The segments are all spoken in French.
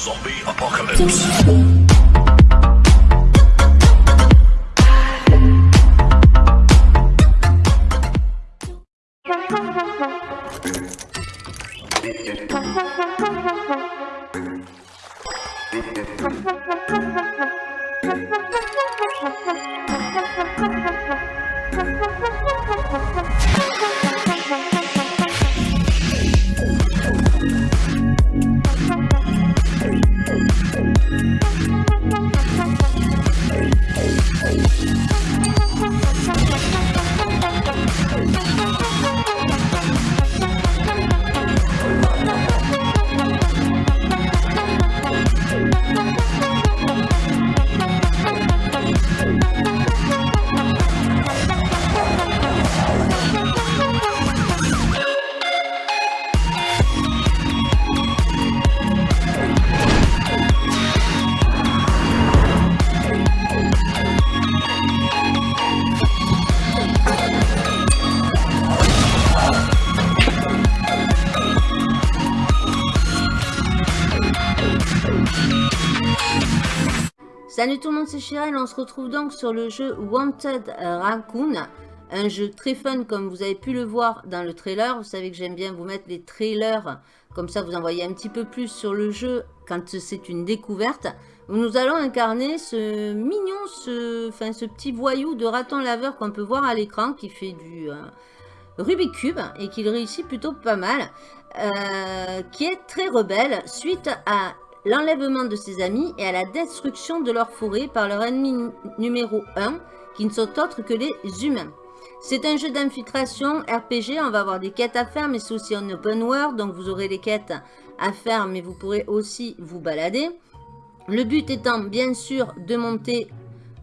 Zombie apocalypse. Salut tout le monde, c'est Chirel. On se retrouve donc sur le jeu Wanted Raccoon. Un jeu très fun comme vous avez pu le voir dans le trailer. Vous savez que j'aime bien vous mettre les trailers. Comme ça, vous en voyez un petit peu plus sur le jeu quand c'est une découverte. Nous allons incarner ce mignon, ce, enfin, ce petit voyou de raton laveur qu'on peut voir à l'écran qui fait du... Euh, Cube et qu'il réussit plutôt pas mal, euh, qui est très rebelle suite à l'enlèvement de ses amis et à la destruction de leur forêt par leur ennemi numéro 1, qui ne sont autres que les humains. C'est un jeu d'infiltration RPG, on va avoir des quêtes à faire, mais c'est aussi un open world, donc vous aurez les quêtes à faire, mais vous pourrez aussi vous balader. Le but étant bien sûr de monter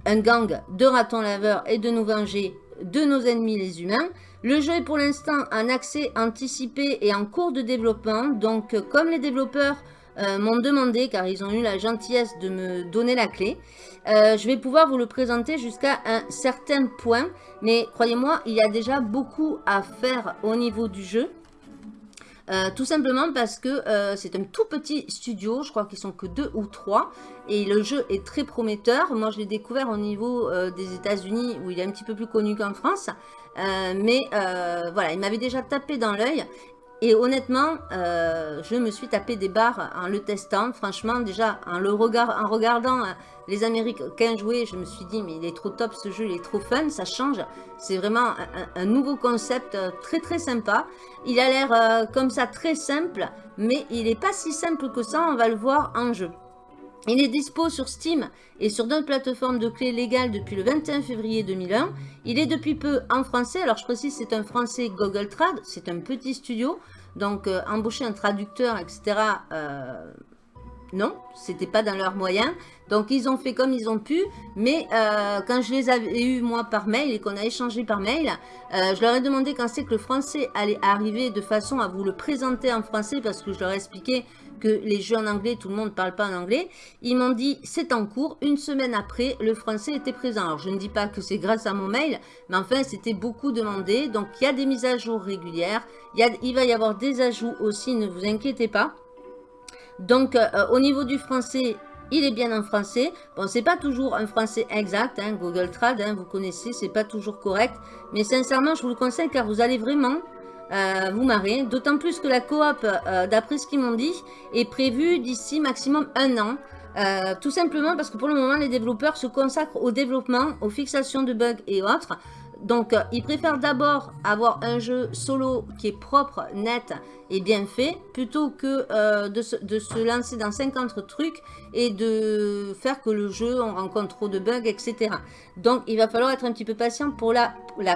un gang de ratons laveurs et de nous venger de nos ennemis les humains. Le jeu est pour l'instant en accès anticipé et en cours de développement, donc comme les développeurs euh, m'ont demandé, car ils ont eu la gentillesse de me donner la clé. Euh, je vais pouvoir vous le présenter jusqu'à un certain point, mais croyez-moi, il y a déjà beaucoup à faire au niveau du jeu. Euh, tout simplement parce que c'est un tout petit studio, je crois qu'ils sont que deux ou trois, et le jeu est très prometteur. Moi, je l'ai découvert au niveau des États-Unis, où il est un petit peu plus connu qu'en France, mais voilà, il m'avait déjà tapé dans l'œil, et honnêtement, euh, je me suis tapé des barres en le testant. Franchement, déjà, en, le regardant euh, les Américains jouer, je me suis dit, mais il est trop top ce jeu, il est trop fun, ça change. C'est vraiment un, nouveau concept euh, très très sympa. Il a l'air comme ça très simple, mais il n'est pas si simple que ça, on va le voir en jeu. Il est dispo sur Steam et sur d'autres plateformes de clés légales depuis le 21 février 2001. Il est depuis peu en français. Alors je précise, c'est un français Google Trad. C'est un petit studio. Donc euh, embaucher un traducteur, etc. Euh, non, c'était pas dans leurs moyens. Donc ils ont fait comme ils ont pu. Mais euh, quand je les avais eus moi par mail et qu'on a échangé par mail, je leur ai demandé quand c'est que le français allait arriver de façon à vous le présenter en français parce que je leur ai expliqué que les jeux en anglais, tout le monde ne parle pas en anglais. Ils m'ont dit, c'est en cours. Une semaine après, le français était présent. Alors, je ne dis pas que c'est grâce à mon mail, mais enfin, c'était beaucoup demandé. Donc, il y a des mises à jour régulières. Il, va y avoir des ajouts aussi, ne vous inquiétez pas. Donc, euh, au niveau du français, il est bien en français. Bon, c'est pas toujours un français exact, hein, Google Trad, hein, vous connaissez, c'est pas toujours correct. Mais sincèrement, je vous le conseille car vous allez vraiment euh, vous marrez. D'autant plus que la coop, euh, d'après ce qu'ils m'ont dit, est prévue d'ici maximum un an. Euh, tout simplement parce que pour le moment, les développeurs se consacrent au développement, aux fixations de bugs et autres. Donc, euh, ils préfèrent d'abord avoir un jeu solo qui est propre, net et bien fait, plutôt que euh, de, se, lancer dans 50 trucs et de faire que le jeu, on rencontre trop de bugs, etc. Donc, il va falloir être un petit peu patient pour la,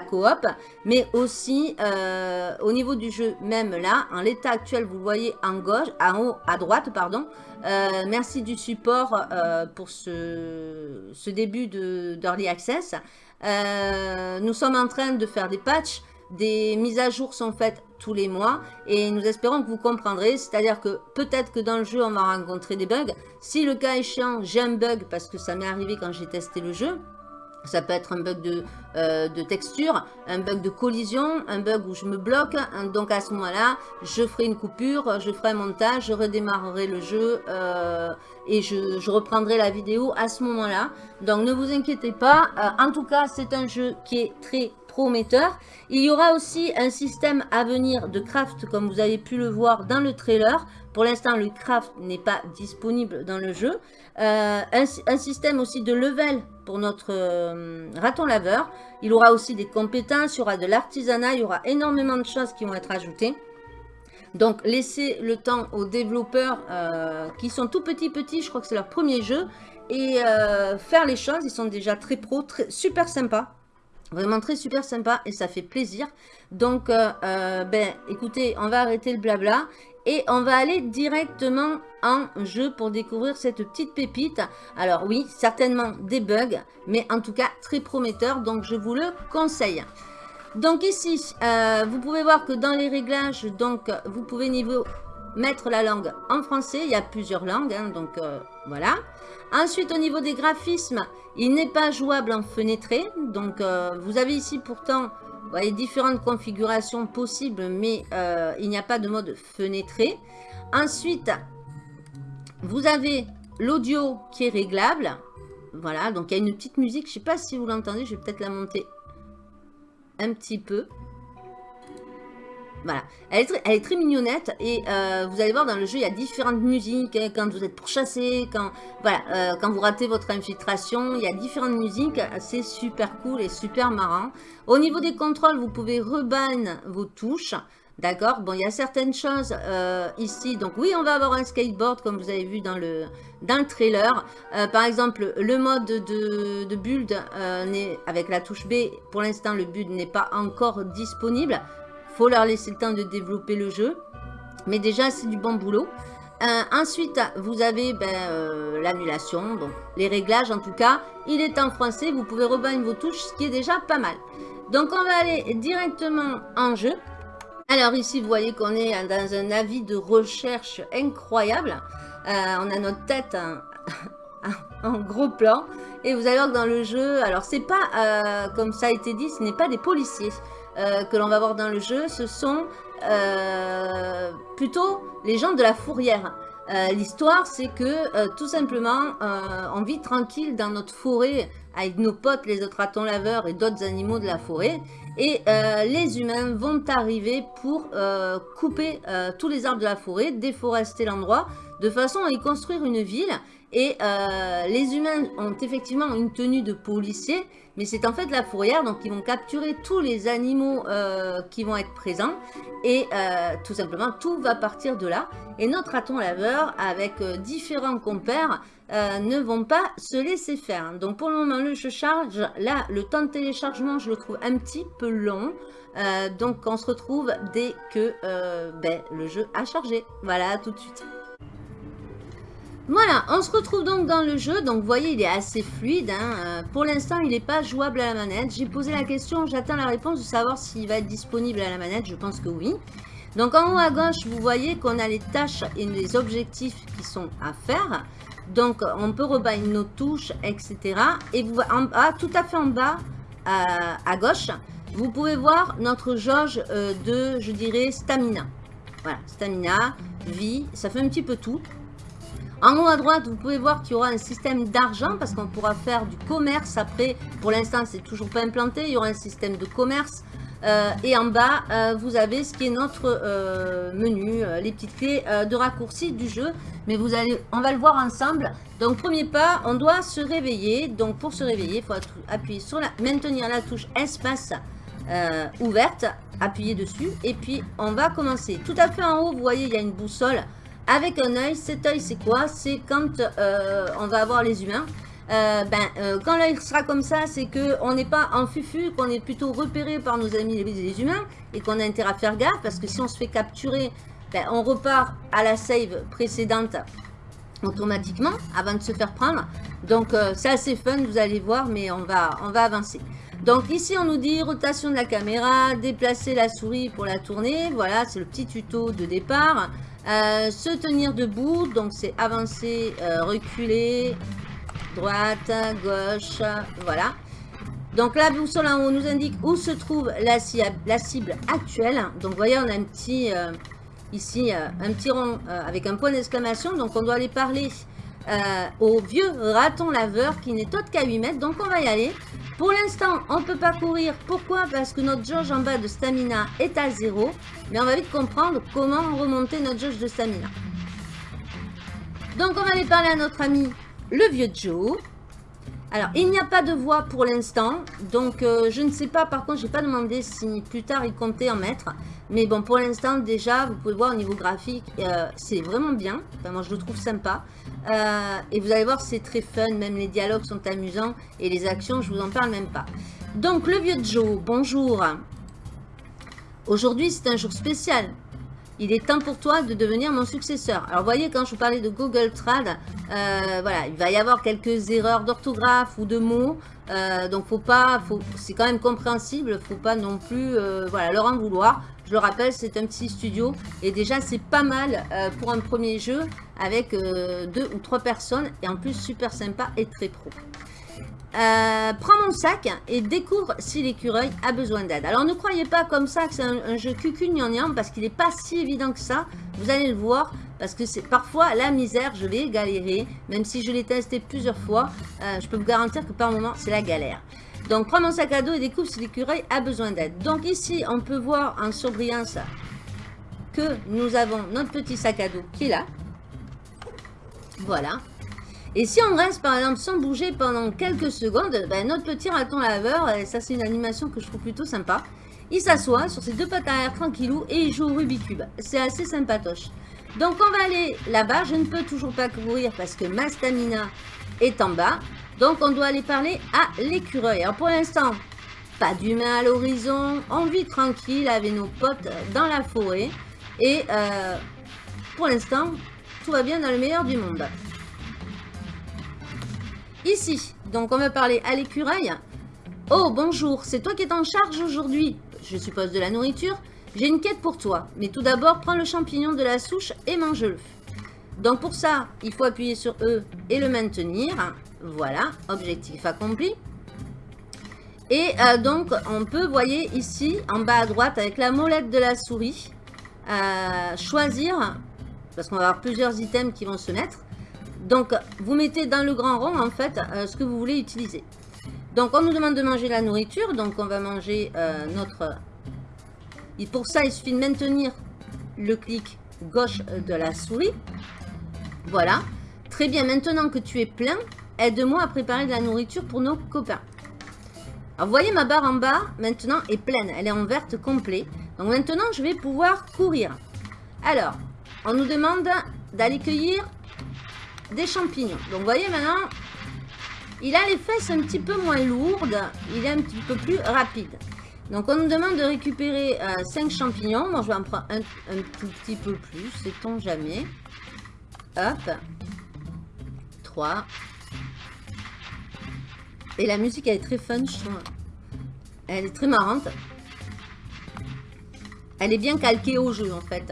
coop, mais aussi euh, au niveau du jeu, même là, en l'état actuel, vous le voyez en gauche, en haut, à droite, pardon. merci du support pour ce, ce début d'Early Access. Euh, nous sommes en train de faire des patchs. Des mises à jour sont faites tous les mois et nous espérons que vous comprendrez. C'est-à-dire que peut-être que dans le jeu, on va rencontrer des bugs. Si le cas échéant, j'ai un bug parce que ça m'est arrivé quand j'ai testé le jeu, Ça peut être un bug de, euh, de, texture, un bug de collision, un bug où je me bloque. Donc à ce moment-là, je ferai une coupure, je ferai un montage, je redémarrerai le jeu euh, et je, reprendrai la vidéo à ce moment-là. Donc ne vous inquiétez pas. Euh, en tout cas, c'est un jeu qui est très prometteur. Il y aura aussi un système à venir de craft comme vous avez pu le voir dans le trailer. Pour l'instant, le craft n'est pas disponible dans le jeu. Euh, un, système aussi de level pour notre euh, raton laveur. Il aura aussi des compétences, il y aura de l'artisanat, il y aura énormément de choses qui vont être ajoutées. Donc, laissez le temps aux développeurs euh, qui sont tout petits, petits, je crois que c'est leur premier jeu, et faire les choses. Ils sont déjà très pro, très, super sympas. Vraiment très super sympa et ça fait plaisir. Donc, ben, écoutez, on va arrêter le blabla et on va aller directement en jeu pour découvrir cette petite pépite. Alors oui, certainement des bugs, mais en tout cas très prometteur, donc je vous le conseille. Donc ici, euh, vous pouvez voir que dans les réglages, donc vous pouvez mettre la langue en français. Il y a plusieurs langues, hein, donc euh, voilà. Ensuite, au niveau des graphismes, il n'est pas jouable en fenêtré. Donc, euh, vous avez ici pourtant vous voyez différentes configurations possibles, mais euh, il n'y a pas de mode fenêtré. Ensuite, vous avez l'audio qui est réglable. Voilà, donc il y a une petite musique. Je ne sais pas si vous l'entendez, je vais peut-être la monter un petit peu. Voilà, elle est, très, mignonnette et euh, vous allez voir dans le jeu, il y a différentes musiques hein, quand vous êtes pourchassé, quand, voilà, euh, quand vous ratez votre infiltration, il y a différentes musiques, c'est super cool et super marrant. Au niveau des contrôles, vous pouvez reban vos touches, d'accord? Bon, il y a certaines choses euh, ici, donc oui, on va avoir un skateboard comme vous avez vu dans le, dans le trailer. par exemple, le mode de, de build avec la touche B, pour l'instant le build n'est pas encore disponible faut leur laisser le temps de développer le jeu. Mais déjà, c'est du bon boulot. Euh, ensuite, vous avez ben, euh, l'annulation, les réglages en tout cas. Il est en français, vous pouvez rebattre vos touches, ce qui est déjà pas mal. Donc on va aller directement en jeu. Alors ici, vous voyez qu'on est dans un avis de recherche incroyable. Euh, on a notre tête en, gros plan. Et vous allez voir que dans le jeu, alors c'est pas, comme ça a été dit, ce n'est pas des policiers. Euh, que l'on va voir dans le jeu, ce sont euh, plutôt les gens de la fourrière. Euh, l'histoire, c'est que tout simplement, on vit tranquille dans notre forêt avec nos potes, les autres ratons laveurs et d'autres animaux de la forêt. Et les humains vont arriver pour couper tous les arbres de la forêt, déforester l'endroit, de façon à y construire une ville. Et les humains ont effectivement une tenue de policier, mais c'est en fait la fourrière, donc ils vont capturer tous les animaux euh, qui vont être présents. Et euh, tout simplement, tout va partir de là. Et notre raton laveur, avec euh, différents compères, ne vont pas se laisser faire. Donc pour le moment, le jeu charge. Là, le temps de téléchargement, je le trouve un petit peu long. donc on se retrouve dès que ben, le jeu a chargé. Voilà, tout de suite. Voilà, on se retrouve donc dans le jeu. Donc, vous voyez, il est assez fluide. Hein. Euh, pour l'instant, il n'est pas jouable à la manette. J'ai posé la question, j'attends la réponse de savoir s'il va être disponible à la manette. Je pense que oui. Donc, en haut à gauche, vous voyez qu'on a les tâches et les objectifs qui sont à faire. Donc, on peut rebattre nos touches, etc. Et vous, tout à fait en bas, à, gauche, vous pouvez voir notre jauge euh, de, je dirais, stamina. Voilà, stamina, vie, ça fait un petit peu tout. En haut à droite, vous pouvez voir qu'il y aura un système d'argent parce qu'on pourra faire du commerce. Après, pour l'instant, c'est toujours pas implanté. Il y aura un système de commerce. Euh, et en bas, euh, vous avez ce qui est notre euh, menu, les petites clés de raccourci du jeu. Mais vous allez, on va le voir ensemble. Donc, premier pas, on doit se réveiller. Donc, pour se réveiller, il faut appuyer sur la, maintenir la touche espace ouverte, appuyer dessus. Et puis, on va commencer. Tout à fait en haut, vous voyez, il y a une boussole avec un œil. Cet œil, c'est quoi? C'est quand euh, on va avoir les humains. Euh, ben, euh, quand l'œil sera comme ça, c'est qu'on n'est pas en fufu, qu'on est plutôt repéré par nos amis les, humains et qu'on a intérêt à faire gaffe parce que si on se fait capturer, ben, on repart à la save précédente automatiquement avant de se faire prendre. Donc c'est assez fun, vous allez voir, mais on va, on va avancer. Donc ici on nous dit rotation de la caméra, déplacer la souris pour la tourner. Voilà, c'est le petit tuto de départ. Euh, se tenir debout, donc c'est avancer, euh, reculer, droite, gauche, voilà. Donc la boussole en haut nous indique où se trouve la, cible actuelle. Donc vous voyez, on a un petit, euh, ici, un petit rond avec un point d'exclamation. Donc on doit aller parler au vieux raton laveur qui n'est autre qu'à 8 mètres. Donc on va y aller. Pour l'instant, on ne peut pas courir. Pourquoi? Parce que notre jauge en bas de stamina est à 0. Mais on va vite comprendre comment remonter notre jauge de stamina. Donc on va aller parler à notre ami le vieux Joe. Alors, il n'y a pas de voix pour l'instant. Donc, euh, je ne sais pas. Par contre, je n'ai pas demandé si plus tard il comptait en mettre. Mais bon, pour l'instant, déjà, vous pouvez voir au niveau graphique, euh, c'est vraiment bien. Enfin, moi, je le trouve sympa. Euh, et vous allez voir, c'est très fun. Même les dialogues sont amusants. Et les actions, je vous en parle même pas. Donc, le vieux Joe, bonjour. Aujourd'hui, c'est un jour spécial il est temps pour toi de devenir mon successeur. Alors, vous voyez, quand je vous parlais de Google Trad, euh, voilà, il va y avoir quelques erreurs d'orthographe ou de mots. Euh, donc, faut pas, c'est quand même compréhensible. Faut pas non plus, euh, voilà, leur en vouloir. Je le rappelle, c'est un petit studio et déjà, c'est pas mal pour un premier jeu avec deux ou trois personnes et en plus super sympa et très pro. Euh, prends mon sac et découvre si l'écureuil a besoin d'aide. Alors ne croyez pas comme ça que c'est un, jeu cucugnangnang parce qu'il n'est pas si évident que ça. Vous allez le voir parce que c'est parfois la misère, je vais galérer. Même si je l'ai testé plusieurs fois, euh, je peux vous garantir que par moment c'est la galère. Donc prends mon sac à dos et découvre si l'écureuil a besoin d'aide. Donc ici on peut voir en surbrillance que nous avons notre petit sac à dos qui est là. Voilà. Et si on reste par exemple sans bouger pendant quelques secondes, ben, notre petit raton laveur, ça c'est une animation que je trouve plutôt sympa, il s'assoit sur ses deux pattes arrière tranquillou et il joue au Rubik's Cube. C'est assez sympatoche. Donc on va aller là-bas, je ne peux toujours pas courir parce que ma stamina est en bas. Donc on doit aller parler à l'écureuil. Alors pour l'instant, pas d'humain à l'horizon, on vit tranquille avec nos potes dans la forêt. Et euh, pour l'instant, tout va bien dans le meilleur du monde. Ici, donc on va parler à l'écureuil. Oh, bonjour, c'est toi qui es en charge aujourd'hui Je suppose de la nourriture. J'ai une quête pour toi, mais tout d'abord, prends le champignon de la souche et mange-le. Donc pour ça, il faut appuyer sur E et le maintenir. Voilà, objectif accompli. Et euh, donc, on peut, voyez ici, en bas à droite, avec la molette de la souris, euh, choisir, parce qu'on va avoir plusieurs items qui vont se mettre, donc, vous mettez dans le grand rond, en fait, euh, ce que vous voulez utiliser. Donc, on nous demande de manger la nourriture. Donc, on va manger euh, notre... Et pour ça, il suffit de maintenir le clic gauche de la souris. Voilà. Très bien. Maintenant que tu es plein, aide-moi à préparer de la nourriture pour nos copains. Alors, vous voyez, ma barre en bas, maintenant, est pleine. Elle est en verte complet. Donc, maintenant, je vais pouvoir courir. Alors, on nous demande d'aller cueillir des champignons. Donc, vous voyez maintenant, il a les fesses un petit peu moins lourdes. Il est un petit peu plus rapide. Donc, on nous demande de récupérer 5 euh, champignons. Moi, je vais en prendre un, tout petit peu plus. Sait-on jamais. Hop. 3. Et la musique, elle est très fun, je. Elle est très marrante. Elle est bien calquée au jeu, en fait.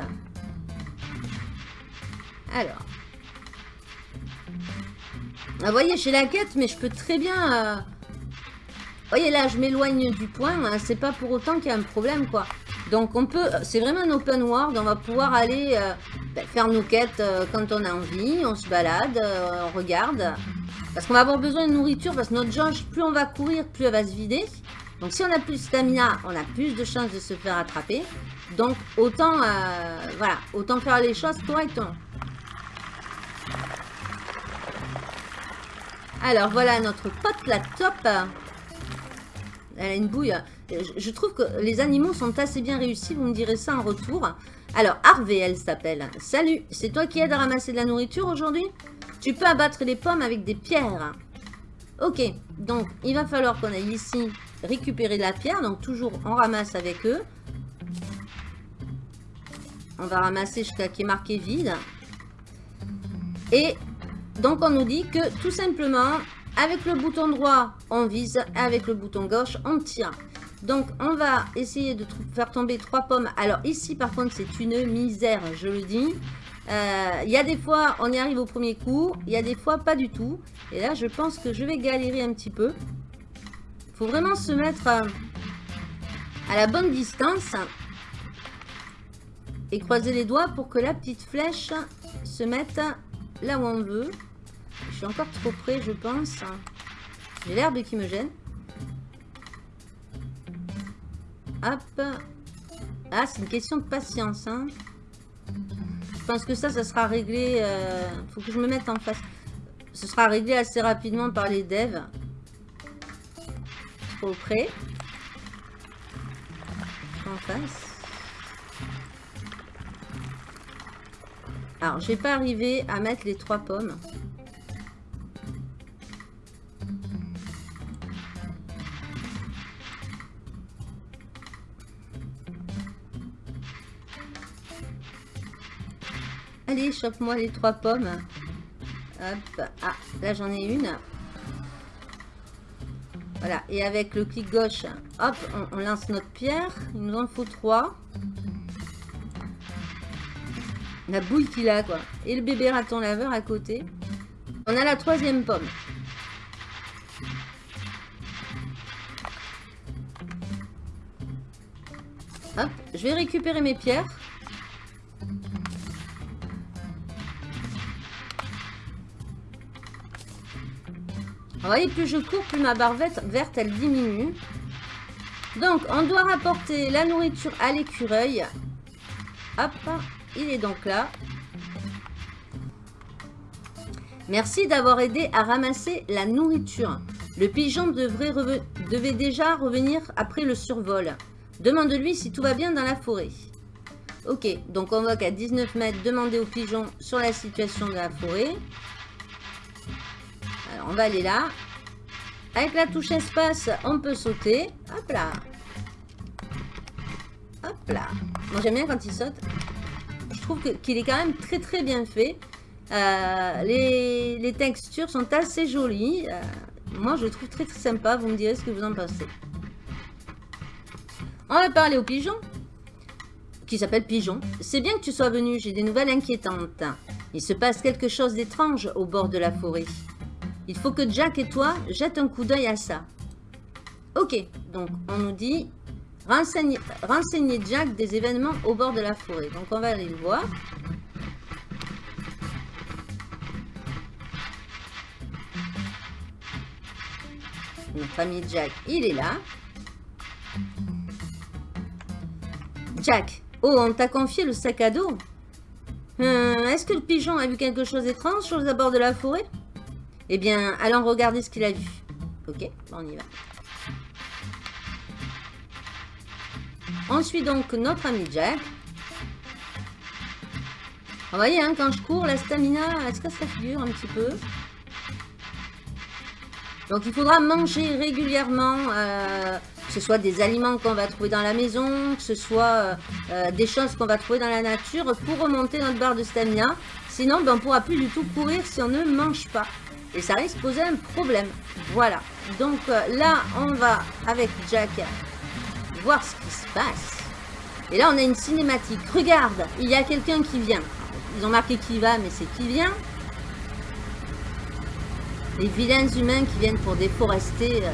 Alors. Ah, vous voyez, j'ai la quête, mais je peux très bien... Euh, vous voyez, là, je m'éloigne du point. Hein, c'est pas pour autant qu'il y a un problème, quoi. Donc, on peut... C'est vraiment un open world. On va pouvoir aller euh, ben, faire nos quêtes euh, quand on a envie. On se balade, on regarde. Parce qu'on va avoir besoin de nourriture. Parce que notre jauge, plus on va courir, plus elle va se vider. Donc, si on a plus de stamina, on a plus de chances de se faire attraper. Donc, autant... voilà, autant faire les choses correctement. Alors voilà notre pote la top. Elle a une bouille. Je trouve que les animaux sont assez bien réussis. Vous me direz ça en retour. Alors Harvey, elle s'appelle. Salut, c'est toi qui aide à ramasser de la nourriture aujourd'hui? Tu peux abattre les pommes avec des pierres. Ok, donc il va falloir qu'on aille ici récupérer de la pierre. Donc toujours on ramasse avec eux. On va ramasser jusqu'à qui est marqué vide. Et donc on nous dit que tout simplement, avec le bouton droit, on vise, avec le bouton gauche, on tire. Donc on va essayer de faire tomber trois pommes. Alors ici par contre c'est une misère, je le dis. Euh, il y a des fois on y arrive au premier coup, il y a des fois pas du tout. Et là je pense que je vais galérer un petit peu. faut vraiment se mettre à, à la bonne distance et croiser les doigts pour que la petite flèche se mette là où on veut. Je suis encore trop près, je pense. J'ai l'herbe qui me gêne. Hop. Ah, c'est une question de patience. Hein. Je pense que ça, ça sera réglé... Euh, faut que je me mette en face. Ce sera réglé assez rapidement par les devs. Trop près. En face. Alors, je vais pas arriver à mettre les trois pommes. Allez, chope-moi les trois pommes. Hop. Ah, là j'en ai une. Voilà. Et avec le clic gauche, hop, on, lance notre pierre. Il nous en faut trois. La bouille qu'il a, quoi. Et le bébé raton laveur à côté. On a la troisième pomme. Hop, je vais récupérer mes pierres. Vous voyez, plus je cours, plus ma barre verte, elle diminue. Donc, on doit rapporter la nourriture à l'écureuil. Hop, il est donc là. Merci d'avoir aidé à ramasser la nourriture. Le pigeon devait déjà revenir après le survol. Demande-lui si tout va bien dans la forêt. Ok, donc on voit qu'à 19 mètres, demander au pigeon sur la situation de la forêt on va aller là. Avec la touche espace, on peut sauter. Hop là. Hop là. Moi, j'aime bien quand il saute. Je trouve qu'il est quand même très très bien fait. Euh, les, textures sont assez jolies. Euh, moi, je trouve très très sympa. Vous me direz ce que vous en pensez. On va parler au pigeon. Qui s'appelle Pigeon. C'est bien que tu sois venu. J'ai des nouvelles inquiétantes. Il se passe quelque chose d'étrange au bord de la forêt. Il faut que Jack et toi jettent un coup d'œil à ça. Ok, donc on nous dit renseigner, Jack des événements au bord de la forêt. Donc on va aller le voir. Notre ami Jack, il est là. Jack, oh, on t'a confié le sac à dos. Euh, est-ce que le pigeon a vu quelque chose d'étrange sur les abords de la forêt? Eh bien, allons regarder ce qu'il a vu. Ok, on y va. On suit donc notre ami Jack. Vous voyez, hein, quand je cours, la stamina, est-ce que ça figure un petit peu? Donc, il faudra manger régulièrement, euh, que ce soit des aliments qu'on va trouver dans la maison, que ce soit euh, euh, des choses qu'on va trouver dans la nature pour remonter notre barre de stamina. Sinon, ben, on ne pourra plus du tout courir si on ne mange pas. Et ça risque de poser un problème. Voilà. Donc euh, là, on va avec Jack voir ce qui se passe. Et là, on a une cinématique. Regarde, il y a quelqu'un qui vient. Ils ont marqué qui va, mais c'est qui vient. Les vilains humains qui viennent pour déforester. Euh,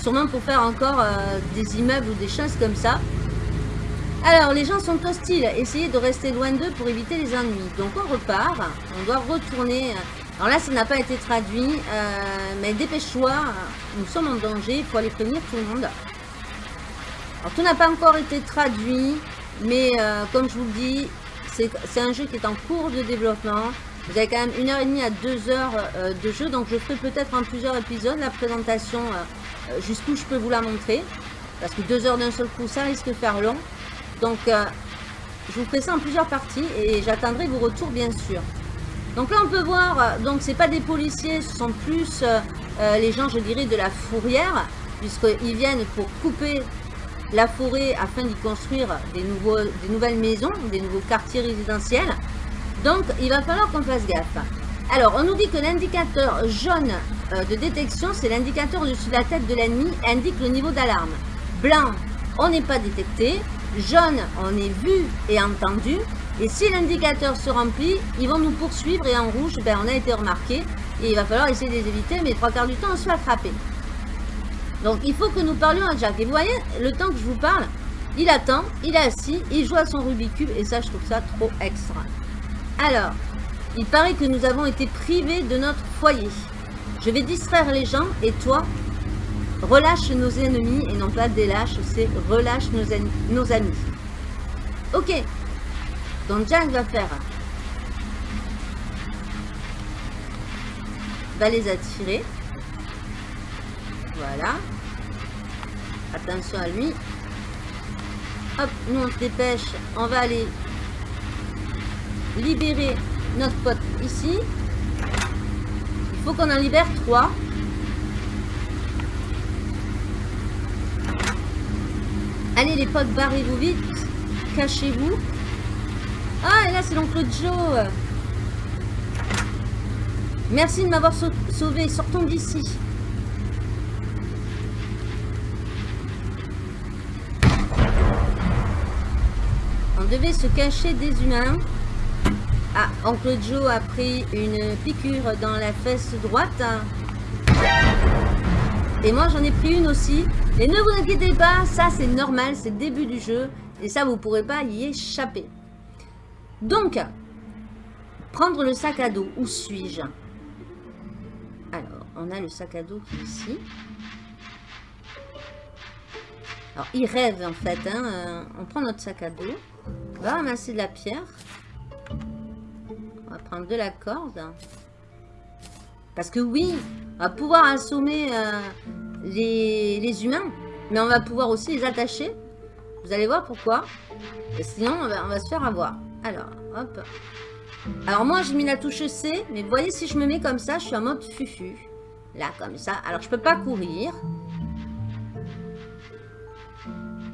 sûrement pour faire encore euh, des immeubles ou des choses comme ça. Alors, les gens sont hostiles. Essayez de rester loin d'eux pour éviter les ennuis. Donc, on repart. On doit retourner alors là, ça n'a pas été traduit, euh, mais dépêche-toi, nous sommes en danger, il faut aller prévenir tout le monde. Alors tout n'a pas encore été traduit, mais euh, comme je vous le dis, c'est un jeu qui est en cours de développement. Vous avez quand même une heure et demie à deux heures euh, de jeu, donc je ferai peut-être en plusieurs épisodes la présentation jusqu'où je peux vous la montrer. Parce que deux heures d'un seul coup, ça risque de faire long. Donc je vous ferai ça en plusieurs parties et j'attendrai vos retours bien sûr. Donc là, on peut voir, euh, donc c'est pas des policiers, ce sont plus euh, euh, les gens, je dirais, de la fourrière, puisqu'ils viennent pour couper la forêt afin d'y construire des, nouvelles maisons, des nouveaux quartiers résidentiels. Donc, il va falloir qu'on fasse gaffe. Alors, on nous dit que l'indicateur jaune de détection, c'est l'indicateur au-dessus de la tête de l'ennemi, indique le niveau d'alarme. Blanc, on n'est pas détecté. Jaune, on est vu et entendu. Et si l'indicateur se remplit, ils vont nous poursuivre et en rouge, ben, on a été remarqué. Et il va falloir essayer de les éviter, mais trois quarts du temps, on se fait attraper. Donc il faut que nous parlions à Jack. Et vous voyez, le temps que je vous parle, il attend, il est assis, il joue à son Rubik's Cube et ça je trouve ça trop extra. Alors, il paraît que nous avons été privés de notre foyer. Je vais distraire les gens et toi, relâche nos ennemis et non pas délâche, c'est relâche nos, nos amis. Ok, donc Jack va faire va les attirer. Voilà. Attention à lui. Hop, nous on se dépêche. On va aller libérer notre pote ici. Il faut qu'on en libère trois. Allez les potes, barrez-vous vite. Cachez-vous. Ah, là c'est l'oncle Joe. Merci de m'avoir sauvé. Sortons d'ici. On devait se cacher des humains. Ah, Oncle Joe a pris une piqûre dans la fesse droite. Et moi, j'en ai pris une aussi. Et ne vous inquiétez pas, ça c'est normal, c'est le début du jeu. Et ça, vous ne pourrez pas y échapper. Donc, prendre le sac à dos. Où suis-je? Alors, on a le sac à dos ici. Alors, il rêve en fait. Hein. Euh, on prend notre sac à dos. On va ramasser de la pierre. On va prendre de la corde. Parce que oui, on va pouvoir assommer euh, les, humains. Mais on va pouvoir aussi les attacher. Vous allez voir pourquoi. Sinon, on va se faire avoir. Alors, hop. Alors moi, j'ai mis la touche C, mais vous voyez, si je me mets comme ça, je suis en mode fufu. Là, comme ça. Alors, je peux pas courir.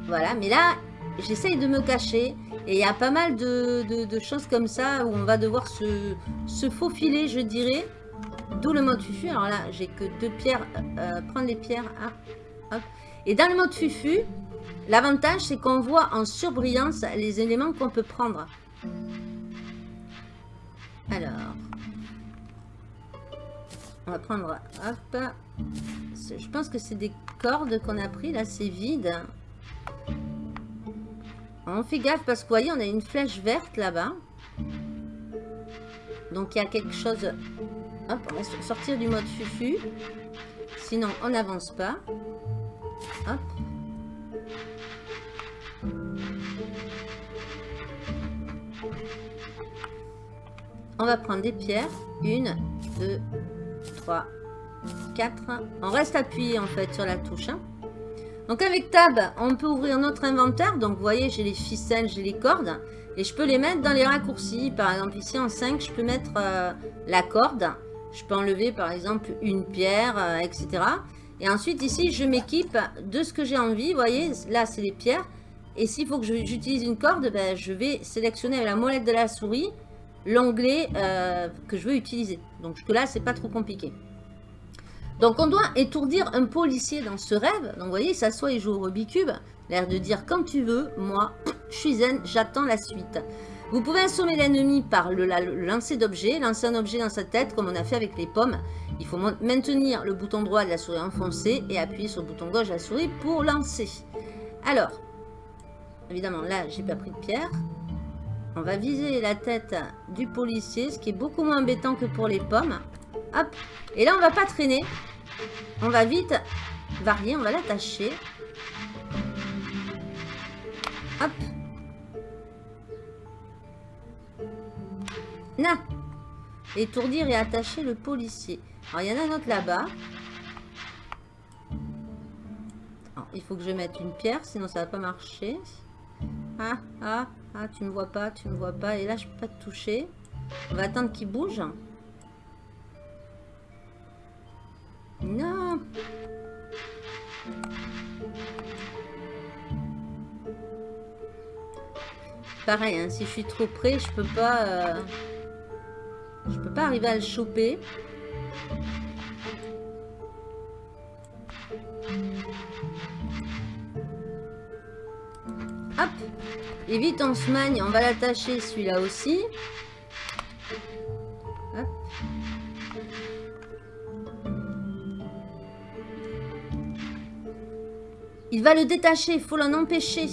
Voilà, mais là, j'essaye de me cacher. Et il y a pas mal de, choses comme ça où on va devoir se, faufiler, je dirais. D'où le mode fufu. Alors là, j'ai que deux pierres. Euh, prendre les pierres. Ah, Et dans le mode fufu, l'avantage, c'est qu'on voit en surbrillance les éléments qu'on peut prendre. Alors, on va prendre, hop, je pense que c'est des cordes qu'on a pris, là c'est vide. On fait gaffe parce que vous voyez, on a une flèche verte là-bas. Donc il y a quelque chose, hop, on va sortir du mode fufu. Sinon, on n'avance pas. Hop. On va prendre des pierres. Une, deux, trois, quatre. On reste appuyé en fait sur la touche. Hein. Donc avec Tab, on peut ouvrir notre inventaire. Donc vous voyez, j'ai les ficelles, j'ai les cordes. Et je peux les mettre dans les raccourcis. Par exemple, ici en 5, je peux mettre euh, la corde. Je peux enlever par exemple une pierre, euh, etc. Et ensuite ici, je m'équipe de ce que j'ai envie. Vous voyez, là c'est les pierres. Et s'il faut que j'utilise une corde, ben, je vais sélectionner avec la molette de la souris l'onglet euh, que je veux utiliser. Donc là, c'est pas trop compliqué. Donc on doit étourdir un policier dans ce rêve. Donc vous voyez, il s'assoit et joue au Rubik's. L'air de dire, quand tu veux, moi, je suis zen, j'attends la suite. Vous pouvez assommer l'ennemi par le, lancer d'objets, lancer un objet dans sa tête comme on a fait avec les pommes. Il faut maintenir le bouton droit de la souris enfoncé et appuyer sur le bouton gauche de la souris pour lancer. Alors, évidemment là j'ai pas pris de pierre. On va viser la tête du policier, ce qui est beaucoup moins embêtant que pour les pommes. Hop. Et là, on va pas traîner. On va vite varier. On va l'attacher. Hop. Na. Étourdir et attacher le policier. Alors, il y en a un autre là-bas. Il faut que je mette une pierre, sinon ça va pas marcher. Ah, ah, ah, tu me vois pas, tu me vois pas. Et là, je peux pas te toucher. On va attendre qu'il bouge. Non Pareil, hein, si je suis trop près, je peux pas... Euh, je peux pas arriver à le choper. Et vite, on se magne. On va l'attacher, celui-là aussi. Il va le détacher, il faut l'en empêcher.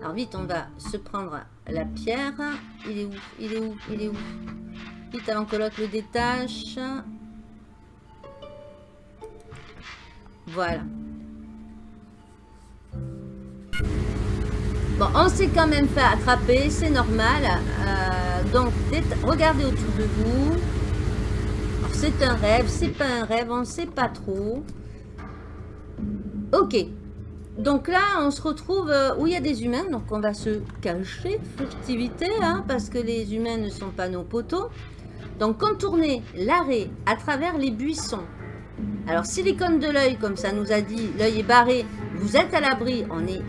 Alors vite, on va se prendre la pierre. Il est où? Il est où? Il est où? Vite avant que l'autre le détache. Voilà. Bon, on s'est quand même fait attraper, c'est normal. Euh, donc, regardez autour de vous. C'est un rêve, c'est pas un rêve, on sait pas trop. Ok. Donc là, on se retrouve euh, où il y a des humains. Donc on va se cacher, furtivité, hein, parce que les humains ne sont pas nos poteaux. Donc contourner l'arrêt à travers les buissons. Alors silicone de l'œil, comme ça nous a dit, l'œil est barré, vous êtes à l'abri, on est,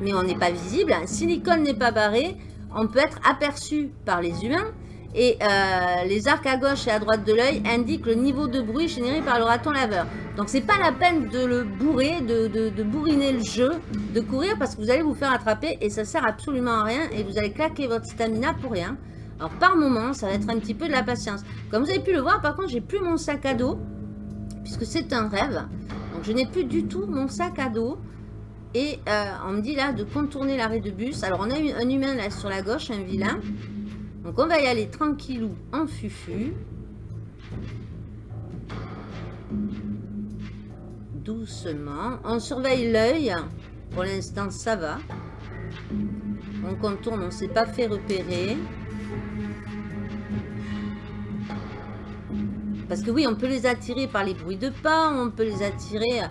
mais on n'est pas visible. Silicone n'est pas barré, on peut être aperçu par les humains. Et euh, les arcs à gauche et à droite de l'œil indiquent le niveau de bruit généré par le raton laveur. Donc c'est pas la peine de le bourrer, de, bourriner le jeu, de courir parce que vous allez vous faire attraper et ça sert absolument à rien et vous allez claquer votre stamina pour rien. Alors par moment, ça va être un petit peu de la patience. Comme vous avez pu le voir, par contre, j'ai plus mon sac à dos puisque c'est un rêve. Donc je n'ai plus du tout mon sac à dos. Et euh, on me dit là de contourner l'arrêt de bus. Alors on a un humain là sur la gauche, un vilain. Donc on va y aller tranquillou en fufu. Doucement. On surveille l'œil. Pour l'instant ça va. On contourne, on ne s'est pas fait repérer. Parce que oui, on peut les attirer par les bruits de pas, on peut les attirer...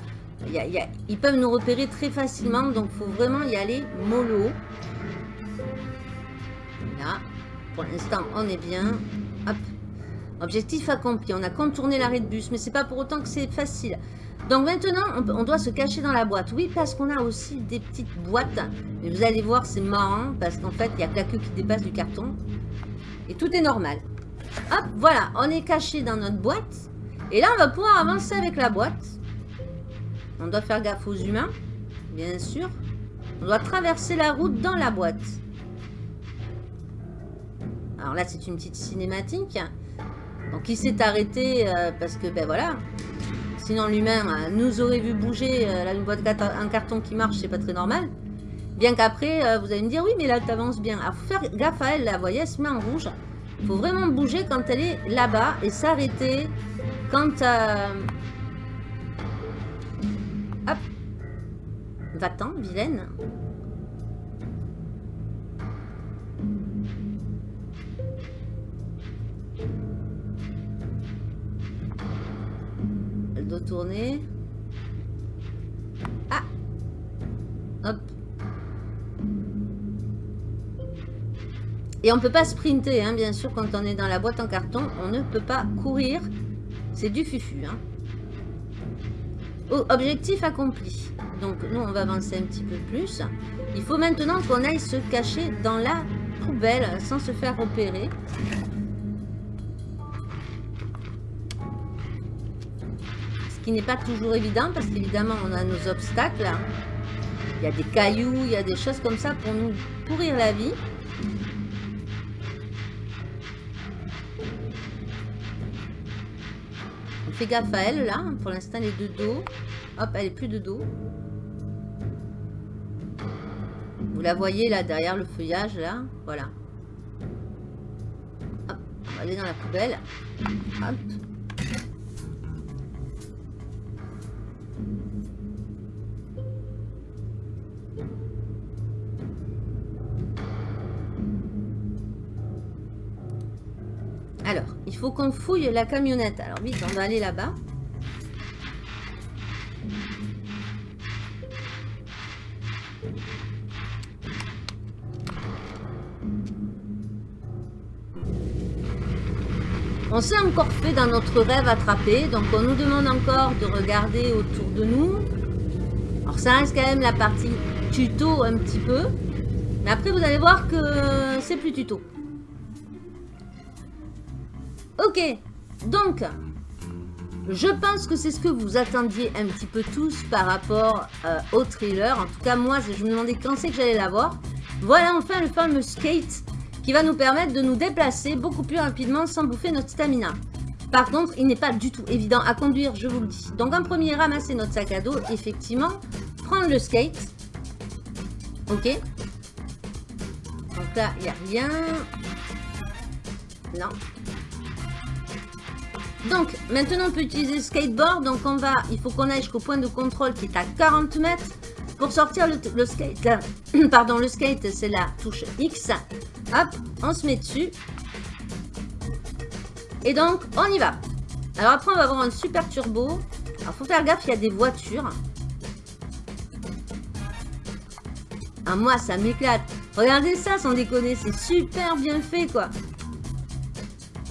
ils peuvent nous repérer très facilement, donc faut vraiment y aller mollo. Là, pour l'instant, on est bien. Hop. Objectif accompli. On a contourné l'arrêt de bus, mais c'est pas pour autant que c'est facile. Donc maintenant, on, doit se cacher dans la boîte. Oui, parce qu'on a aussi des petites boîtes. Mais vous allez voir, c'est marrant, parce qu'en fait, il y a que la queue qui dépasse du carton. Et tout est normal. Hop, voilà, on est caché dans notre boîte. Et là, on va pouvoir avancer avec la boîte. On doit faire gaffe aux humains, bien sûr. On doit traverser la route dans la boîte. Alors là, c'est une petite cinématique. Donc, il s'est arrêté euh, parce que, ben voilà. Sinon, l'humain euh, nous aurait vu bouger. Euh, là, une boîte un carton qui marche, c'est pas très normal. Bien qu'après, vous allez me dire, oui, mais là, tu avances bien. Alors, faut faire gaffe à elle, là. Vous voyez, elle se met en rouge. Faut vraiment bouger quand elle est là-bas et s'arrêter quand... Va-t'en, vilaine. Elle doit tourner. Ah Hop. Et on peut pas sprinter, hein, bien sûr, quand on est dans la boîte en carton. On ne peut pas courir. C'est du fufu. Hein. Objectif accompli. Donc, nous, on va avancer un petit peu plus. Il faut maintenant qu'on aille se cacher dans la poubelle sans se faire repérer. Ce qui n'est pas toujours évident parce qu'évidemment, on a nos obstacles. Il y a des cailloux, il y a des choses comme ça pour nous pourrir la vie. Fais gaffe à elle, là. Pour l'instant, elle est de dos. Hop, elle est plus de dos. Vous la voyez, là, derrière le feuillage, là. Voilà. Hop, on va aller dans la poubelle. Faut qu'on fouille la camionnette. Alors vite, on va aller là-bas. On s'est encore fait dans notre rêve attrapé, donc on nous demande encore de regarder autour de nous. Alors ça reste quand même la partie tuto un petit peu. Mais après vous allez voir que c'est plus tuto. Ok, donc, je pense que c'est ce que vous attendiez un petit peu tous par rapport euh, au trailer. En tout cas, moi, je me demandais quand c'est que j'allais l'avoir. Voilà enfin le fameux skate qui va nous permettre de nous déplacer beaucoup plus rapidement sans bouffer notre stamina. Par contre, il n'est pas du tout évident à conduire, je vous le dis. Donc en premier, ramasser notre sac à dos, effectivement. prendre le skate. Ok. Donc là, il n'y a rien. Non. Donc, maintenant, on peut utiliser le skateboard. Donc, on va, il faut qu'on aille jusqu'au point de contrôle qui est à 40 mètres. Pour sortir le, skate, pardon, le skate, c'est la touche X. Hop, on se met dessus. Et donc, on y va. Alors après, on va avoir un super turbo. Alors, faut faire gaffe, il y a des voitures. Ah, moi, ça m'éclate. Regardez ça, sans déconner. C'est super bien fait, quoi.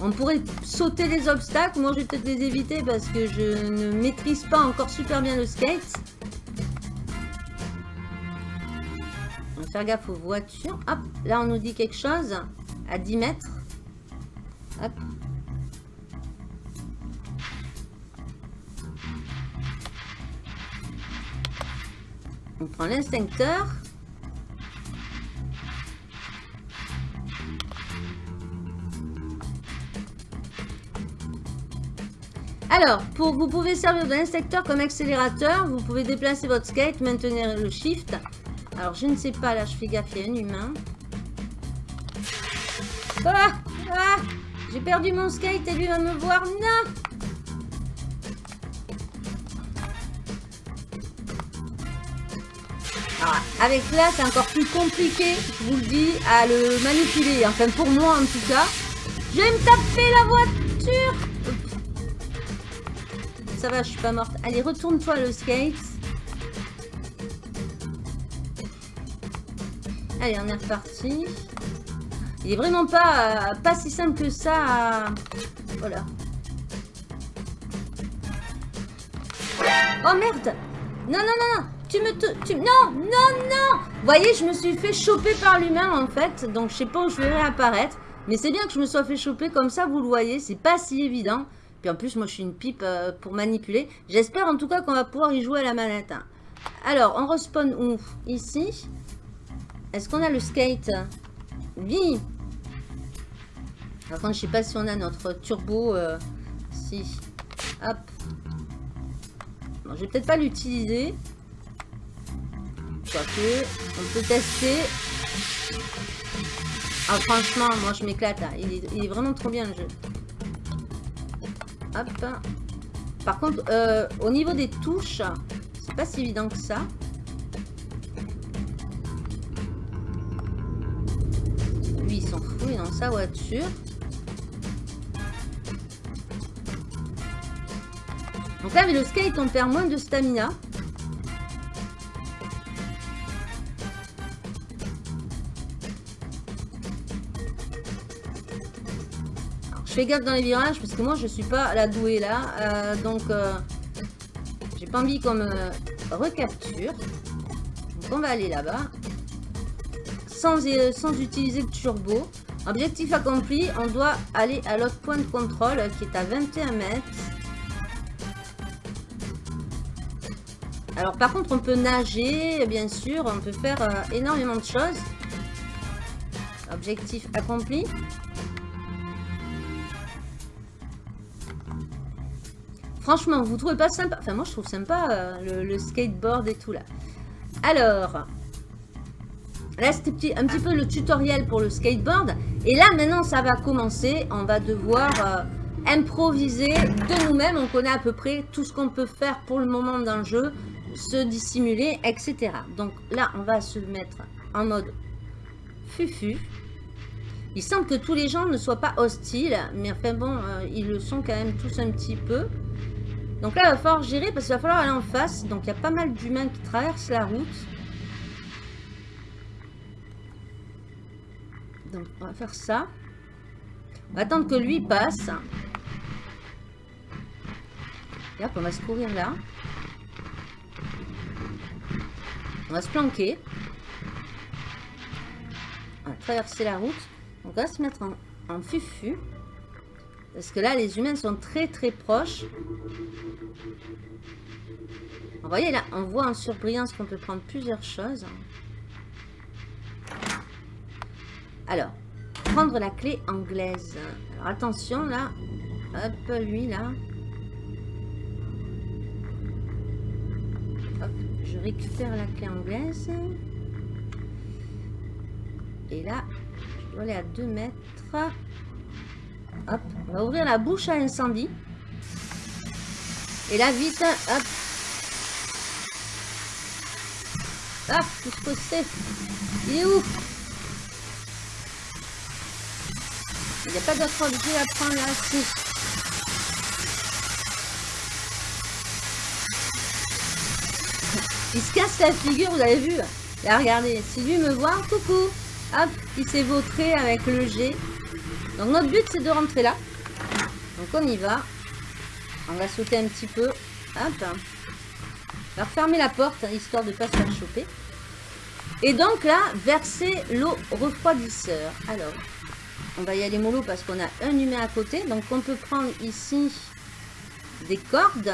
On pourrait sauter les obstacles. Moi, je vais peut-être les éviter parce que je ne maîtrise pas encore super bien le skate. On va faire gaffe aux voitures. Hop, là, on nous dit quelque chose. À 10 mètres. Hop. On prend l'instincteur. Alors, vous pouvez servir de l'instincteur comme accélérateur. Vous pouvez déplacer votre skate, maintenir le shift. Alors, je ne sais pas, là, je fais gaffe, il y a un humain. Ah, ah J'ai perdu mon skate et lui va me voir. Non ah, avec là, c'est encore plus compliqué, je vous le dis, à le manipuler. Enfin, pour moi, en tout cas. Je vais me taper la voiture ça va, je suis pas morte. Allez, retourne-toi le skate. Allez, on est reparti. Il est vraiment pas, pas si simple que ça Voilà. Oh merde Non, non, non, non Tu me... Tu... Non, non, non Vous voyez, je me suis fait choper par l'humain, en fait. Donc, je sais pas où je vais réapparaître. Mais c'est bien que je me sois fait choper comme ça, vous le voyez. C'est pas si évident. Puis en plus, moi, je suis une pipe euh, pour manipuler. J'espère en tout cas qu'on va pouvoir y jouer à la manette. Hein. Alors, on respawn où? Ici. Est-ce qu'on a le skate? Oui Par contre, je sais pas si on a notre turbo. Euh, si. Hop. Bon, je vais peut-être pas l'utiliser. Quoique, on peut tester. Ah, franchement, moi, je m'éclate. il est vraiment trop bien, le jeu. Hop. Par contre, euh, au niveau des touches, c'est pas si évident que ça. Lui, il s'en fout, il est dans sa voiture. Donc là, avec le skate, on perd moins de stamina. Fais gaffe dans les virages parce que moi je suis pas la douée là. Euh, donc euh, j'ai pas envie qu'on me recapture. Donc on va aller là-bas. Sans, euh, sans utiliser le turbo. Objectif accompli, on doit aller à l'autre point de contrôle qui est à 21 mètres. Alors par contre on peut nager, bien sûr, on peut faire énormément de choses. Objectif accompli. Franchement, vous trouvez pas sympa? Enfin, moi, je trouve sympa euh, le, skateboard et tout, là. Alors, là, c'était un petit peu le tutoriel pour le skateboard. Et là, maintenant, ça va commencer. On va devoir euh, improviser de nous-mêmes. On connaît à peu près tout ce qu'on peut faire pour le moment dans jeu. Se dissimuler, etc. Donc là, on va se mettre en mode fufu. Il semble que tous les gens ne soient pas hostiles, mais enfin bon, euh, ils le sont quand même tous un petit peu. Donc là, il va falloir gérer parce qu'il va falloir aller en face. Donc il y a pas mal d'humains qui traversent la route. Donc on va faire ça. On va attendre que lui passe. Et hop, on va se courir là. On va se planquer. On va traverser la route. On va se mettre en fufu. Parce que là, les humains sont très très proches. Vous voyez là, on voit en surbrillance qu'on peut prendre plusieurs choses. Alors, prendre la clé anglaise. Alors attention là. Hop, lui là. Hop, je récupère la clé anglaise. Et là, je dois aller à 2 mètres. On va ouvrir la bouche à incendie. Et là, vite, hop. Ah, qu'est-ce que c'est? Il est où? Il n'y a pas d'autre objet à prendre là. Si. Il se casse la figure, vous avez vu? Là, regardez. Si lui me voit, coucou. Hop, il s'est vautré avec le G. Donc notre but, c'est de rentrer là. Donc on y va. On va sauter un petit peu. Hop. On va refermer la porte, hein, histoire de ne pas se faire choper. Et donc là, verser l'eau refroidisseur. Alors, on va y aller mollo parce qu'on a un humain à côté. Donc on peut prendre ici des cordes.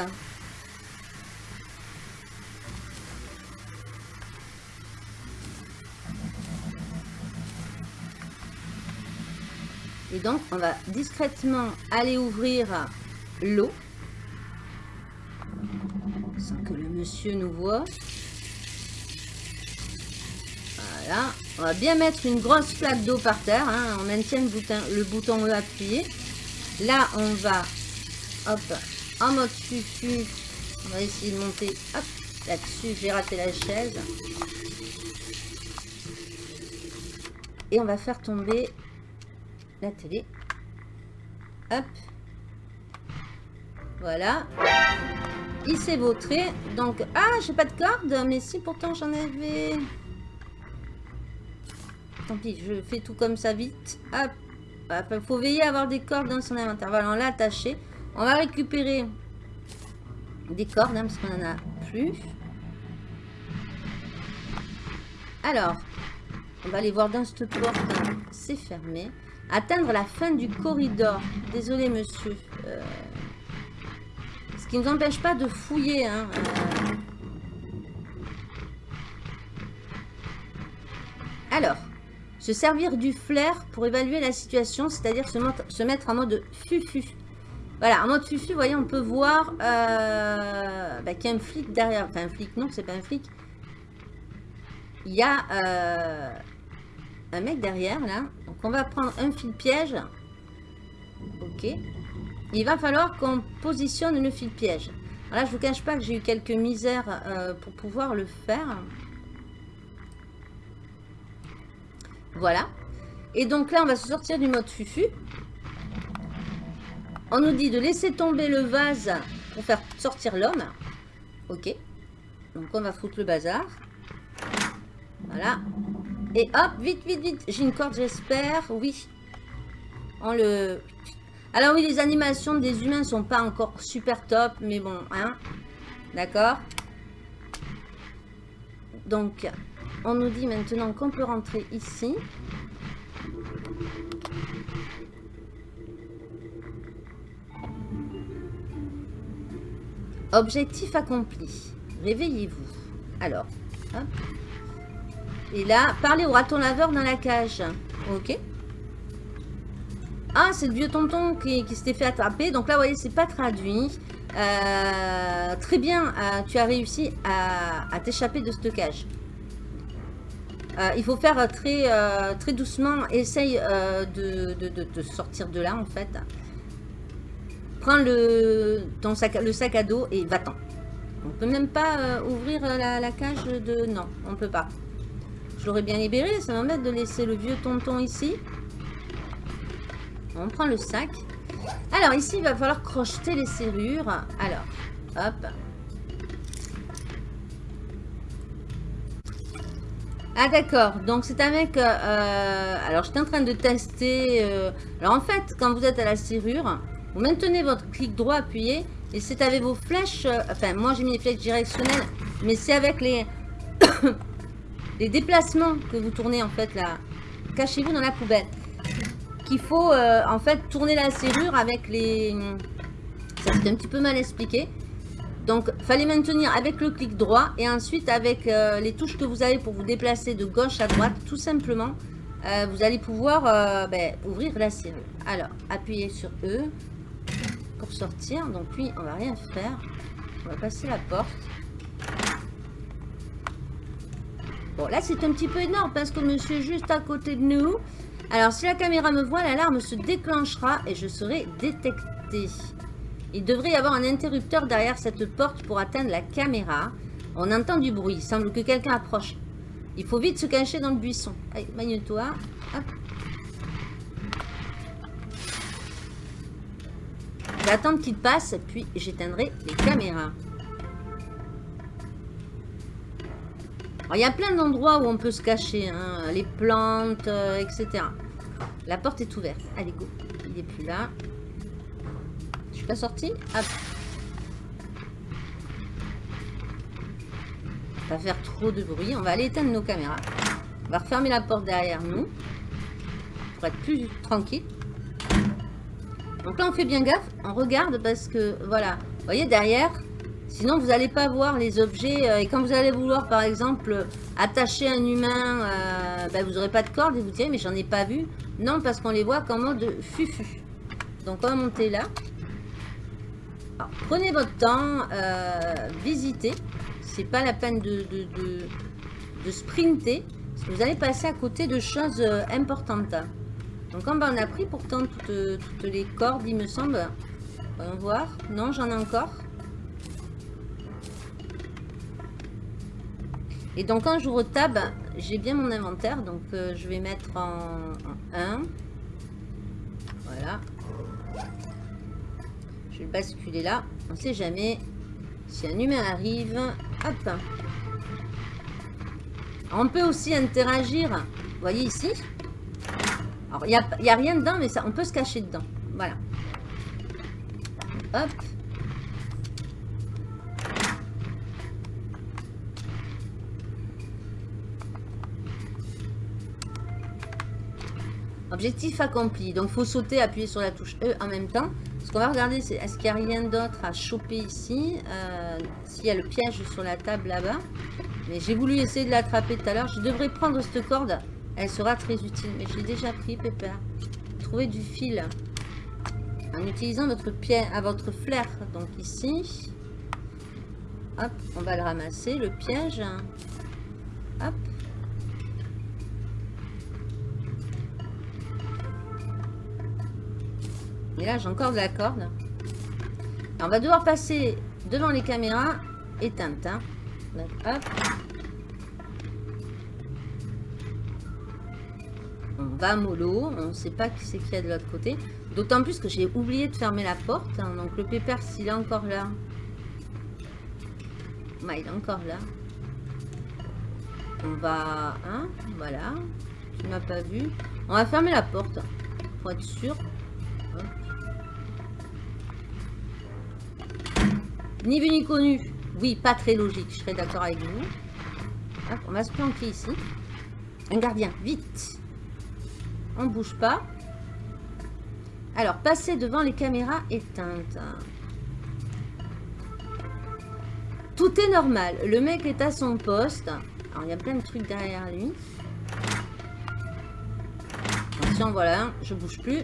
Et donc, on va discrètement aller ouvrir l'eau. Sans que le monsieur nous voit. Voilà. On va bien mettre une grosse plaque d'eau par terre. Hein. On maintient le bouton, E appuyé. Là, on va, hop, en mode fufu. On va essayer de monter, hop, là-dessus. J'ai raté la chaise. Et on va faire tomber la télé. Hop. Voilà. Il s'est vautré. Donc, ah, j'ai pas de corde. Mais si, pourtant, j'en avais... Tant pis, je fais tout comme ça vite. Hop. Il faut veiller à avoir des cordes dans son inventaire. Voilà, on l'a attaché. On va récupérer des cordes, hein, parce qu'on en a plus. Alors, on va aller voir dans cette porte. C'est fermé. Atteindre la fin du corridor. Désolé, monsieur. Euh, ce qui ne nous empêche pas de fouiller. Hein. Euh. Alors, se servir du flair pour évaluer la situation, c'est-à-dire se, mettre en mode fufu. Voilà, en mode fufu, vous voyez, on peut voir euh, bah, qu'il y a un flic derrière. Enfin, un flic, non, c'est pas un flic. Il y a un mec derrière, là. Donc, on va prendre un fil piège. Ok. Il va falloir qu'on positionne le fil piège. Alors là, je vous cache pas que j'ai eu quelques misères euh, pour pouvoir le faire. Voilà. Et donc là, on va se sortir du mode fufu. On nous dit de laisser tomber le vase pour faire sortir l'homme. Ok. Donc on va foutre le bazar. Voilà. Et hop, vite, vite, vite. J'ai une corde, j'espère. Oui. On le... Alors oui, les animations des humains sont pas encore super top, mais bon, hein. D'accord Donc, on nous dit maintenant qu'on peut rentrer ici. Objectif accompli. Réveillez-vous. Alors, hop. Et là, parler au raton laveur dans la cage. Ok. Ah, c'est le vieux tonton qui, s'était fait attraper. Donc là, vous voyez, c'est pas traduit. Euh, très bien, euh, tu as réussi à, t'échapper de cette cage. Euh, il faut faire très, doucement. Essaye de, sortir de là, en fait. Prends le, ton sac, à dos et va-t'en. On peut même pas ouvrir la, cage de... Non, on peut pas. Je l'aurais bien libéré. Ça m'embête de laisser le vieux tonton ici. On prend le sac. Alors, ici, il va falloir crocheter les serrures. Alors, hop. Ah d'accord, donc c'est avec... Euh, alors j'étais en train de tester... Euh, alors en fait, quand vous êtes à la serrure, vous maintenez votre clic droit appuyé et c'est avec vos flèches... Euh, enfin, moi j'ai mis les flèches directionnelles, mais c'est avec les... les déplacements que vous tournez en fait là. Cachez-vous dans la poubelle. Qu'il faut euh, en fait tourner la serrure avec les... Ça c'est un petit peu mal expliqué. Donc, fallait maintenir avec le clic droit et ensuite avec euh, les touches que vous avez pour vous déplacer de gauche à droite, tout simplement, euh, vous allez pouvoir ben, ouvrir la serrure. Alors, appuyez sur E pour sortir. Donc, lui, on va rien faire. On va passer la porte. Bon, là, c'est un petit peu énorme parce que monsieur est juste à côté de nous. Alors, si la caméra me voit, l'alarme se déclenchera et je serai détecté. Il devrait y avoir un interrupteur derrière cette porte pour atteindre la caméra. On entend du bruit. Il semble que quelqu'un approche. Il faut vite se cacher dans le buisson. Allez, magne-toi. Attendre qu'il passe, puis j'éteindrai les caméras. Il y a plein d'endroits où on peut se cacher. Hein. Les plantes, euh, etc. La porte est ouverte. Allez, go. Il n'est plus là. Je suis pas sortie Hop. Pas faire trop de bruit. On va aller éteindre nos caméras. On va refermer la porte derrière nous. Pour être plus tranquille. Donc là, on fait bien gaffe. On regarde parce que, voilà. Vous voyez, derrière, sinon vous n'allez pas voir les objets. Euh, et quand vous allez vouloir, par exemple, attacher un humain, euh, ben, vous n'aurez pas de corde et vous direz, mais j'en ai pas vu. Non, parce qu'on les voit qu'en mode fufu. Donc on va monter là. prenez votre temps, euh, visitez. C'est pas la peine de, de, sprinter. Parce que vous allez passer à côté de choses importantes. Donc en bas, on a pris pourtant toutes, les cordes, il me semble. On va voir. Non, j'en ai encore. Et donc quand j'ouvre tab, j'ai bien mon inventaire. Donc euh, je vais mettre en, 1. Voilà. Je vais le basculer là. On ne sait jamais. Si un humain arrive, hop. On peut aussi interagir. Vous voyez ici? Il n'y a, a, rien dedans, mais ça, on peut se cacher dedans. Voilà. Hop. Objectif accompli. Donc, il faut sauter, appuyer sur la touche E en même temps. Ce qu'on va regarder, c'est est-ce qu'il n'y a rien d'autre à choper ici euh, S'il y a le piège sur la table là-bas. Mais j'ai voulu essayer de l'attraper tout à l'heure. Je devrais prendre cette corde elle sera très utile. Mais je l'ai déjà pris, Pépère. Trouver du fil. En utilisant votre pied à votre flair. Donc ici. Hop, on va le ramasser. Le piège. Hop. Et là, j'ai encore de la corde. on va devoir passer devant les caméras éteintes. Hein. on va mollo, on ne sait pas qui c'est qu'il y a de l'autre côté. D'autant plus que j'ai oublié de fermer la porte. Hein. donc le pépère, s'il est encore là. Bah, il est encore là. On va... Hein, voilà. Tu m'as pas vu. On va fermer la porte. Pour être sûr. Ni vu ni connu. Oui, pas très logique. Je serais d'accord avec vous. on va se planquer ici. Un gardien, vite on bouge pas. Alors, passer devant les caméras éteintes. Tout est normal. Le mec est à son poste. Alors, il y a plein de trucs derrière lui. Attention, voilà. Je bouge plus.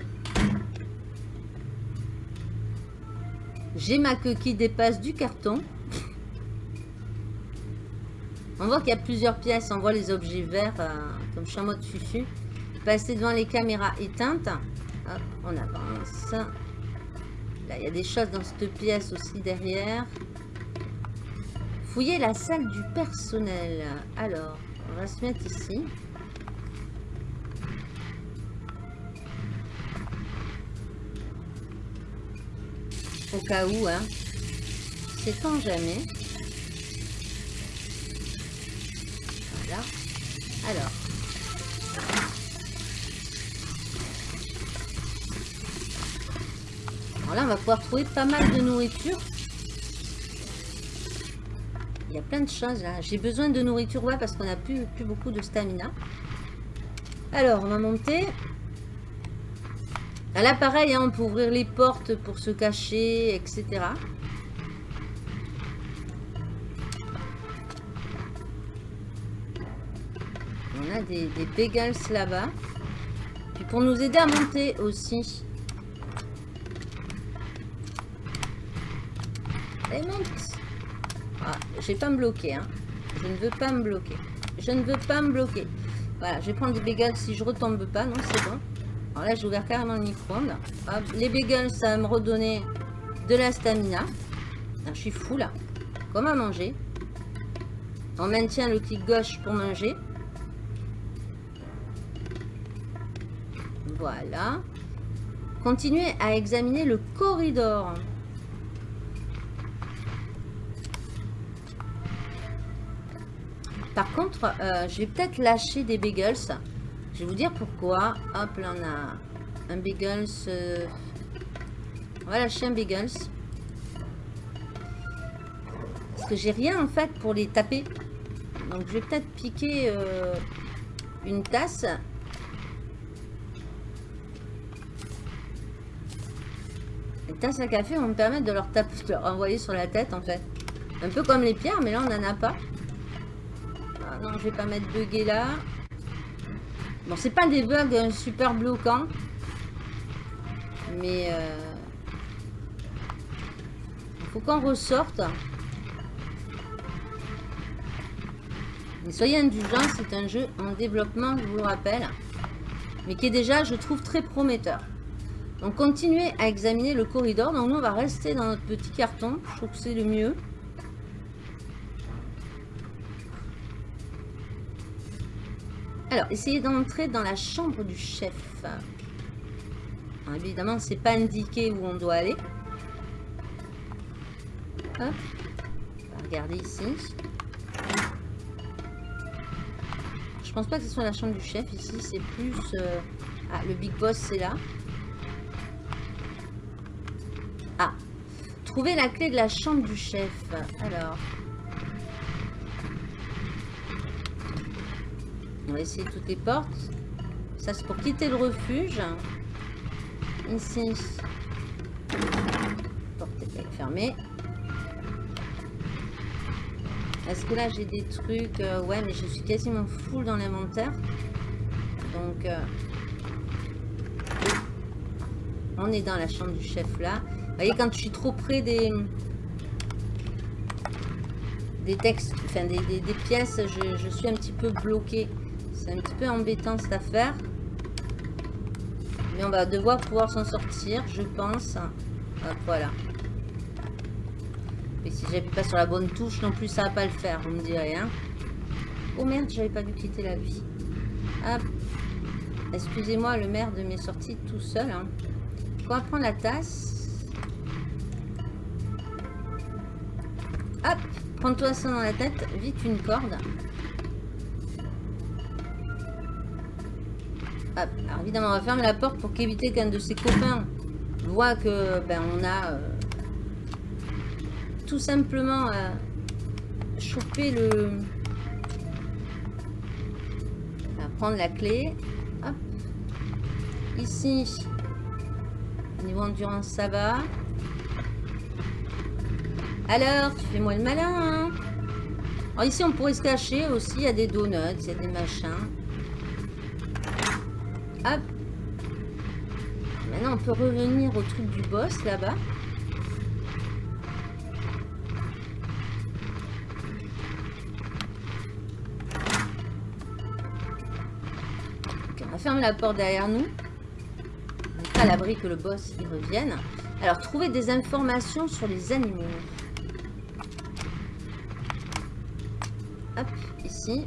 J'ai ma queue qui dépasse du carton. On voit qu'il y a plusieurs pièces. On voit les objets verts. Euh, comme je suis en mode. Passer devant les caméras éteintes. Hop, on avance. Là, il y a des choses dans cette pièce aussi derrière. Fouiller la salle du personnel. Alors, on va se mettre ici. Au cas où, hein. C'est tant jamais. Voilà. Alors, là, on va pouvoir trouver pas mal de nourriture. Il y a plein de choses là. J'ai besoin de nourriture, ouais, parce qu'on a plus, plus beaucoup de stamina. Alors, on va monter. Là, pareil, hein, on peut ouvrir les portes pour se cacher, etc. On a des, des là-bas. Puis pour nous aider à monter aussi, monte. Ah, je vais pas me bloquer. Hein. Je ne veux pas me bloquer. je ne veux pas me bloquer. Voilà, je vais prendre des bagels si je retombe pas. Non, c'est bon. Alors là, j'ai ouvert carrément le micro-ondes. Les bagels, ça va me redonner de la stamina. je suis fou là. Comme à manger. On maintient le clic gauche pour manger. Voilà. Continuez à examiner le corridor. Par contre, euh, je vais peut-être lâcher des bagels. Je vais vous dire pourquoi. Hop, là on a un bagels. Euh, on va lâcher un bagels. Parce que j'ai rien en fait pour les taper. Donc je vais peut-être piquer euh, une tasse. Les tasses à café vont me permettre de leur taper, envoyer sur la tête en fait. Un peu comme les pierres, mais là on n'en a pas. Ah non, je vais pas mettre bugué là. Bon, c'est pas des bugs super bloquants. Mais... Euh, il faut qu'on ressorte. Mais soyez indulgents, c'est un jeu en développement, je vous le rappelle. Mais qui est déjà, je trouve, très prometteur. Donc, continuez à examiner le corridor. Donc, nous, on va rester dans notre petit carton. Je trouve que c'est le mieux. Alors, essayez d'entrer dans la chambre du chef. Évidemment, c'est pas indiqué où on doit aller. Hop. Regarder ici. Je pense pas que ce soit la chambre du chef. Ici, c'est plus... Euh, ah, le big boss, c'est là. Ah. Trouver la clé de la chambre du chef. Alors... On va essayer toutes les portes. Ça, c'est pour quitter le refuge. Ici. Porte est fermée. Est-ce que là, j'ai des trucs euh, Ouais, mais je suis quasiment full dans l'inventaire. Donc... Euh, on est dans la chambre du chef là. Vous voyez, quand je suis trop près des... Des textes, enfin des, pièces, je, je suis un petit peu bloqué. C'est un petit peu embêtant cette affaire. Mais on va devoir pouvoir s'en sortir, je pense. voilà. Et si j'appuie pas sur la bonne touche non plus, ça va pas le faire, vous me direz. Hein. Oh merde, j'avais pas vu quitter la vie. Hop. Excusez-moi, le maire de mes sorties tout seul. Hein. On va prendre la tasse. Hop. Prends-toi ça dans la tête. Vite une corde. Évidemment, on va fermer la porte pour qu'éviter qu'un de ses copains voit que ben, on a euh, tout simplement euh, chopé le... On prendre la clé. Hop. Ici, niveau endurance, ça va. Alors, tu fais moi le malin, hein Alors ici, on pourrait se cacher aussi. Il y a des donuts, il y a des machins. On peut revenir au truc du boss, là-bas. on va fermer la porte derrière nous. On à l'abri que le boss y revienne. Alors, trouver des informations sur les animaux. Hop, ici. De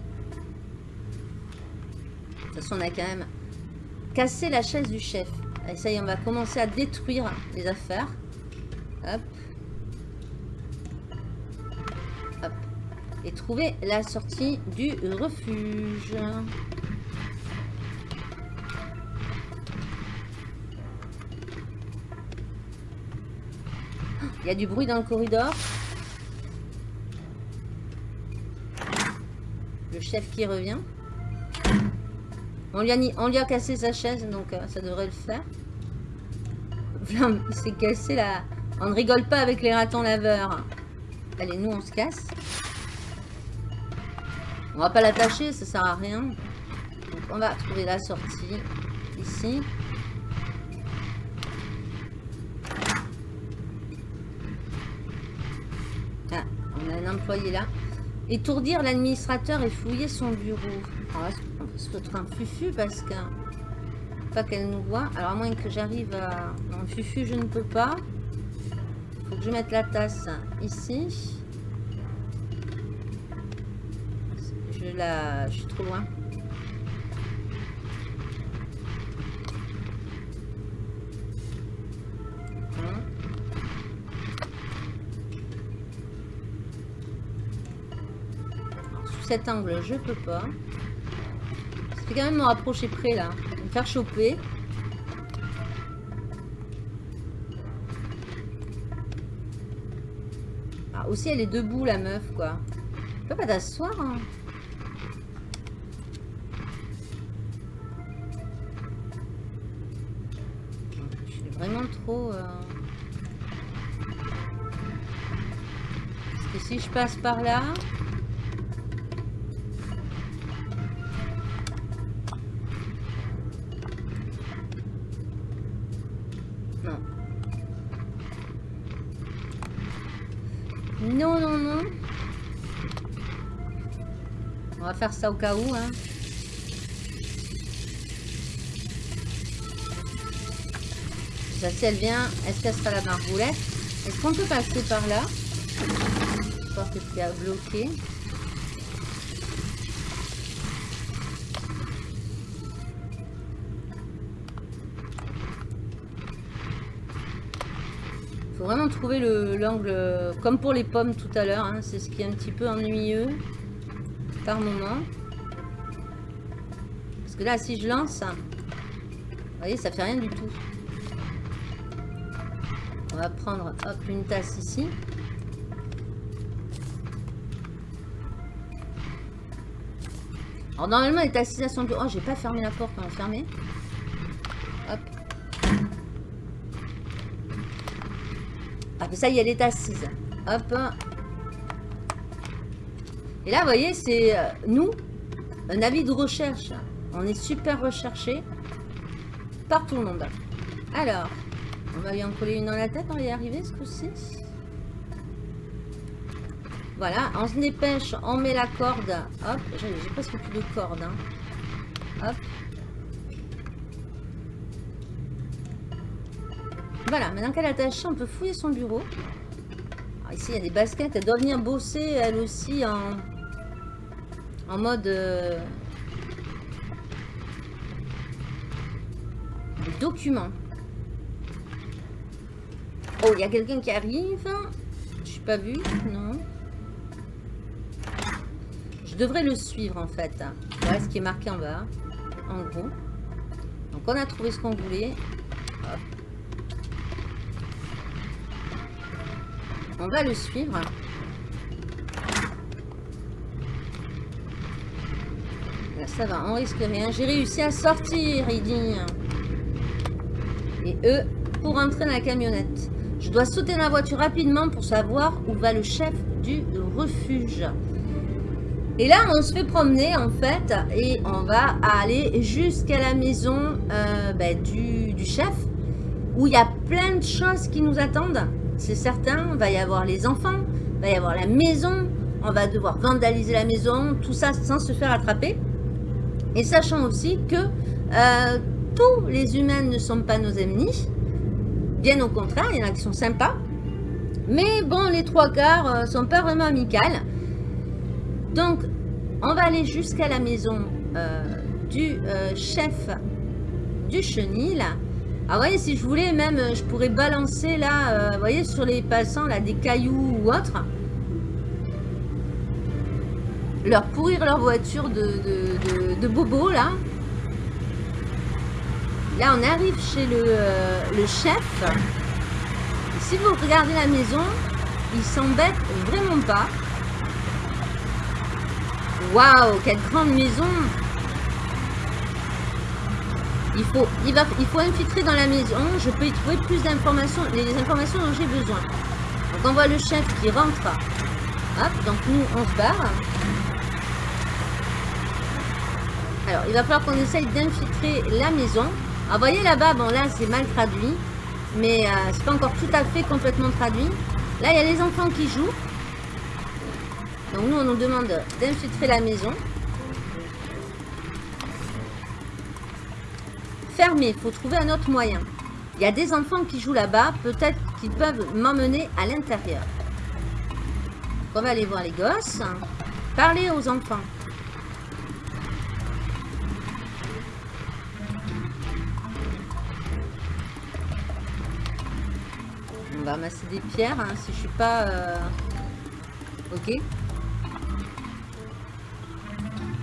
toute façon, on a quand même casser la chaise du chef. Allez, ça y on va commencer à détruire les affaires. Hop. Hop. Et trouver la sortie du refuge. Il y a du bruit dans le corridor. Le chef qui revient. On lui, a, cassé sa chaise, donc euh, ça devrait le faire. il s'est cassé là. On ne rigole pas avec les ratons laveurs. Allez, nous, on se casse. On va pas l'attacher, ça sert à rien. On va trouver la sortie ici. Ah, on a un employé là. Étourdir l'administrateur et fouiller son bureau. se un fufu parce que... Pas qu'elle nous voit. Alors à moins que j'arrive à... Non, fufu, je ne peux pas. Faut que je mette la tasse ici. Je la... Je suis trop loin. cet angle, je peux pas. Ça fait quand même me rapprocher près là. Me faire choper. Ah, aussi, elle est debout, la meuf, quoi. Tu peux pas t'asseoir, hein. Je suis vraiment trop... Euh... Parce que si je passe par là... faire ça au cas où. Hein. Ça, si elle vient, est-ce qu'elle sera la marboulette Est-ce qu'on peut passer par là? Pense que c'est bloqué. vraiment trouver l'angle, comme pour les pommes tout à l'heure. Hein. c'est ce qui est un petit peu ennuyeux par moment. Parce que là, si je lance, vous voyez, ça fait rien du tout. On va prendre hop, une tasse ici. Alors normalement, les tasses à son Oh, j'ai pas fermé la porte, on va fermer. Hop. Ah, ça y est, elle est assise. Hop. Et là, vous voyez, c'est euh, nous, un avis de recherche. On est super recherché par tout le monde. Alors, on va lui en coller une dans la tête, on va y arriver ce coup-ci. Voilà, on se dépêche, on met la corde. Hop, j'ai presque plus de corde. Hein. Hop. Voilà, maintenant qu'elle a attaché, on peut fouiller son bureau. ici, il y a des baskets. Elle doit venir bosser, elle aussi, en, en mode... Euh, documents. Oh, il y a quelqu'un qui arrive. Je suis pas vue, non. Je devrais le suivre, en fait. Voilà ce qui est marqué en bas, en gros. Donc, on a trouvé ce qu'on voulait. On va le suivre. Ça va, on risque rien. J'ai réussi à sortir, il. Et eux, pour entrer dans la camionnette. Je dois sauter dans la voiture rapidement pour savoir où va le chef du refuge. Et là, on se fait promener, en fait, et on va aller jusqu'à la maison euh, ben, du, du chef, où il y a plein de choses qui nous attendent c'est certain. Il va y avoir les enfants, il va y avoir la maison, on va devoir vandaliser la maison, tout ça sans se faire attraper. Et sachant aussi que euh, tous les humains ne sont pas nos ennemis, bien au contraire, il y en a qui sont sympas. Mais bon, les trois quarts ne euh, sont pas vraiment amicales. Donc, on va aller jusqu'à la maison euh, du chef du chenil ah voyez, si je voulais, même, je pourrais balancer là, vous voyez, sur les passants, là, des cailloux ou autres. Leur pourrir leur voiture de, de, bobo, là. Là, on arrive chez le, euh, le chef. si vous regardez la maison, il s'embête vraiment pas. Waouh, quelle grande maison il faut, il, va, il faut infiltrer dans la maison. Je peux y trouver plus d'informations, les informations dont j'ai besoin. Donc on voit le chef qui rentre. Hop, donc nous on se barre. Alors il va falloir qu'on essaye d'infiltrer la maison. Alors voyez là-bas, bon là c'est mal traduit. Mais euh, c'est pas encore tout à fait complètement traduit. Là il y a les enfants qui jouent. Donc nous, on nous demande d'infiltrer la maison. Fermé, il faut trouver un autre moyen. Il y a des enfants qui jouent là-bas, peut-être qu'ils peuvent m'emmener à l'intérieur. On va aller voir les gosses. Parler aux enfants. Va amasser des pierres, hein, si je suis pas... euh, Ok.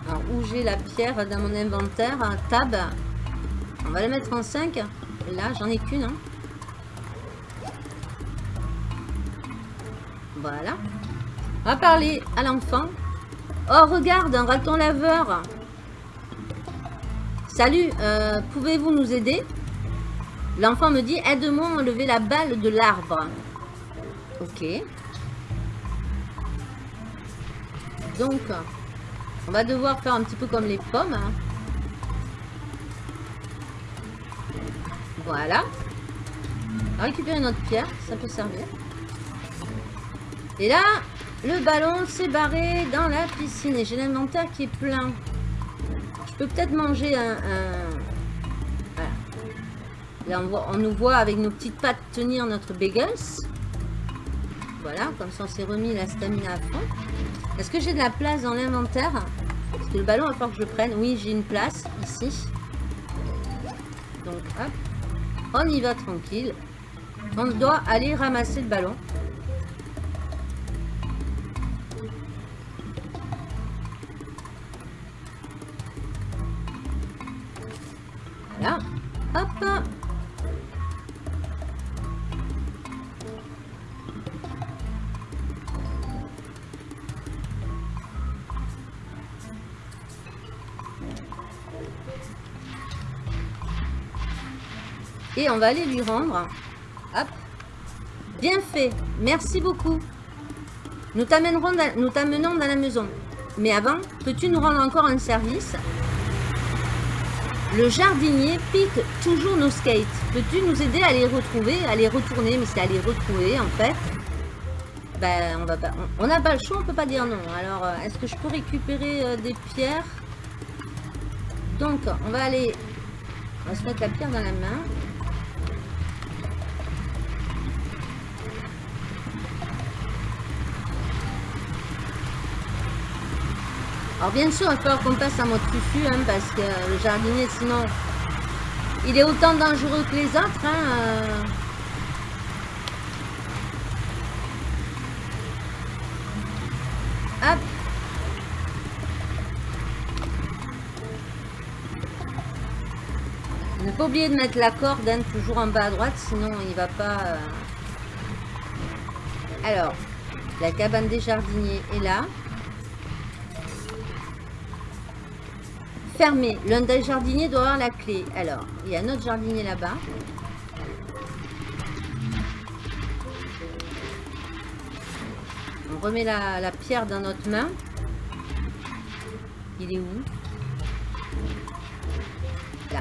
Alors, où j'ai la pierre dans mon inventaire Tab. On va la mettre en 5. Là, j'en ai qu'une. hein. Voilà. On va parler à l'enfant. Oh, regarde, un raton laveur. Salut, euh, pouvez-vous nous aider? L'enfant me dit, aide-moi à enlever la balle de l'arbre. Ok. Donc, on va devoir faire un petit peu comme les pommes. Voilà. On va récupérer notre pierre, ça peut servir. Et là, le ballon s'est barré dans la piscine et j'ai l'inventaire qui est plein. Je peux peut-être manger un... On, nous voit avec nos petites pattes tenir notre bagels. Voilà, comme ça on s'est remis la stamina à fond. Est-ce que j'ai de la place dans l'inventaire Parce que le ballon, il va que je prenne. Oui, j'ai une place ici. Donc, hop. On y va tranquille. On doit aller ramasser le ballon. Voilà. Hop. On va aller lui rendre. Hop. Bien fait. Merci beaucoup. Nous t'amènerons dans- t'amenons dans la maison. Mais avant, peux-tu nous rendre encore un service? Le jardinier pique toujours nos skates. Peux-tu nous aider à les retrouver, à les retourner? Mais c'est à les retrouver en fait. Ben, on va pas. On n'a pas le choix, on peut pas dire non. Alors, euh, est-ce que je peux récupérer euh, des pierres? Donc, on va aller. On va se mettre la pierre dans la main. Alors bien sûr, il falloir qu'on passe en mode fufu, hein, parce que le jardinier, sinon, il est autant dangereux que les autres. Hein, euh. Hop. Ne pas oublier de mettre la corde hein, toujours en bas à droite, sinon il va pas... euh. Alors, la cabane des jardiniers est là. L'un des jardiniers doit avoir la clé. Alors, il y a un autre jardinier là-bas. On remet la pierre dans notre main. Il est où? Là.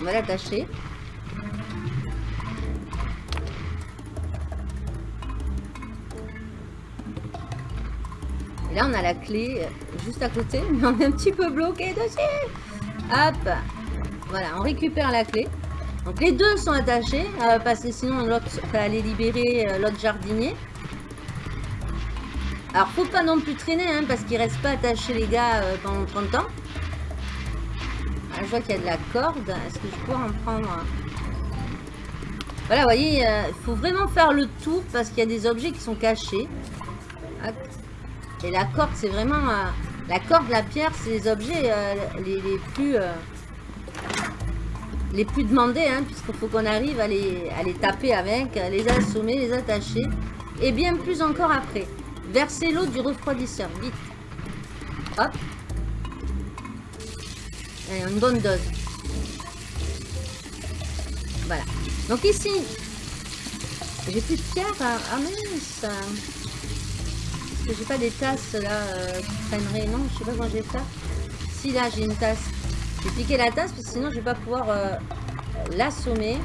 On va l'attacher. Là, on a la clé euh, juste à côté, mais on est un petit peu bloqué dessus. Hop. Voilà, on récupère la clé. Donc les deux sont attachés, euh, parce que sinon l'autre va aller libérer euh, l'autre jardinier. Alors faut pas non plus traîner, hein, parce qu'ils restent pas attachés les gars pendant 30 ans. Ah, je vois qu'il y a de la corde. Est-ce que je peux en prendre Voilà, vous voyez, il faut vraiment faire le tour parce qu'il y a des objets qui sont cachés. Et la corde, c'est vraiment... euh, la corde, la pierre, c'est les objets euh, les, plus... euh, les plus demandés, hein, puisqu'il faut qu'on arrive à les, à les taper avec, à les assommer, les attacher. Et bien plus encore après. Versez l'eau du refroidisseur, vite. Hop. Allez, une bonne dose. Voilà. Donc ici, j'ai plus de pierre. Ah, ah mince. Que j'ai pas des tasses là euh, qui traîneraient. Non, je sais pas comment vais faire. Si là j'ai une tasse. Je vais piquer la tasse parce que sinon je vais pas pouvoir euh, l'assommer.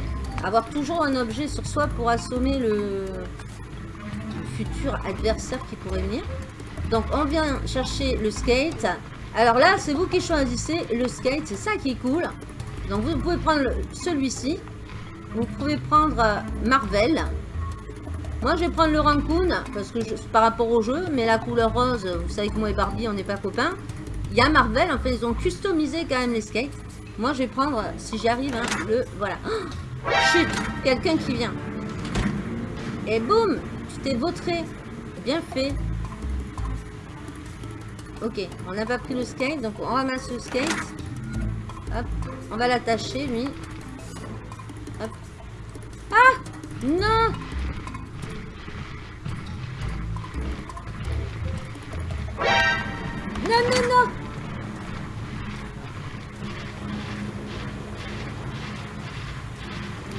Avoir toujours un objet sur soi pour assommer le futur adversaire qui pourrait venir. Donc on vient chercher le skate. Alors là, c'est vous qui choisissez le skate, c'est ça qui est cool. Donc vous pouvez prendre celui-ci. Vous pouvez prendre euh, Marvel. Moi, je vais prendre le Raccoon, parce que je, par rapport au jeu, mais la couleur rose, vous savez que moi et Barbie, on n'est pas copains. Il y a Marvel, en fait, ils ont customisé quand même les skates. Moi, je vais prendre, si j'y arrive, hein, le... Voilà. Oh, chut Quelqu'un qui vient. Et boum Tu t'es vautré. Bien fait. Ok, on n'a pas pris le skate, donc on ramasse le skate. Hop, on va l'attacher, lui. Hop. Ah Non Non, non, non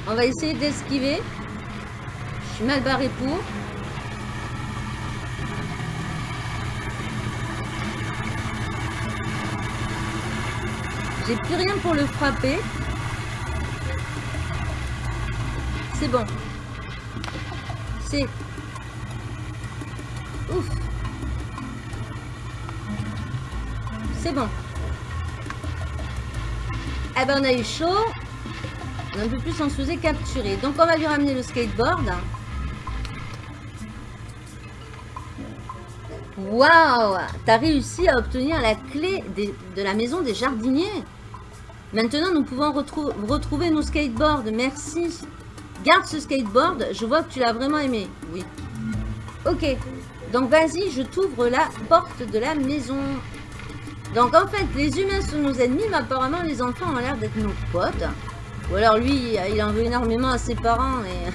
On va essayer d'esquiver. Je suis mal barré pour. J'ai plus rien pour le frapper. C'est bon. C'est... Ouf. C'est bon. Eh ben on a eu chaud. Un peu plus on se faisait capturer. Donc on va lui ramener le skateboard. Waouh T'as réussi à obtenir la clé de la maison des jardiniers. Maintenant, nous pouvons retrouver nos skateboards. Merci. Garde ce skateboard. Je vois que tu l'as vraiment aimé. Oui. Ok. Donc, vas-y, je t'ouvre la porte de la maison. Donc, en fait, les humains sont nos ennemis, mais apparemment, les enfants ont l'air d'être nos potes. Ou alors, lui, il en veut énormément à ses parents et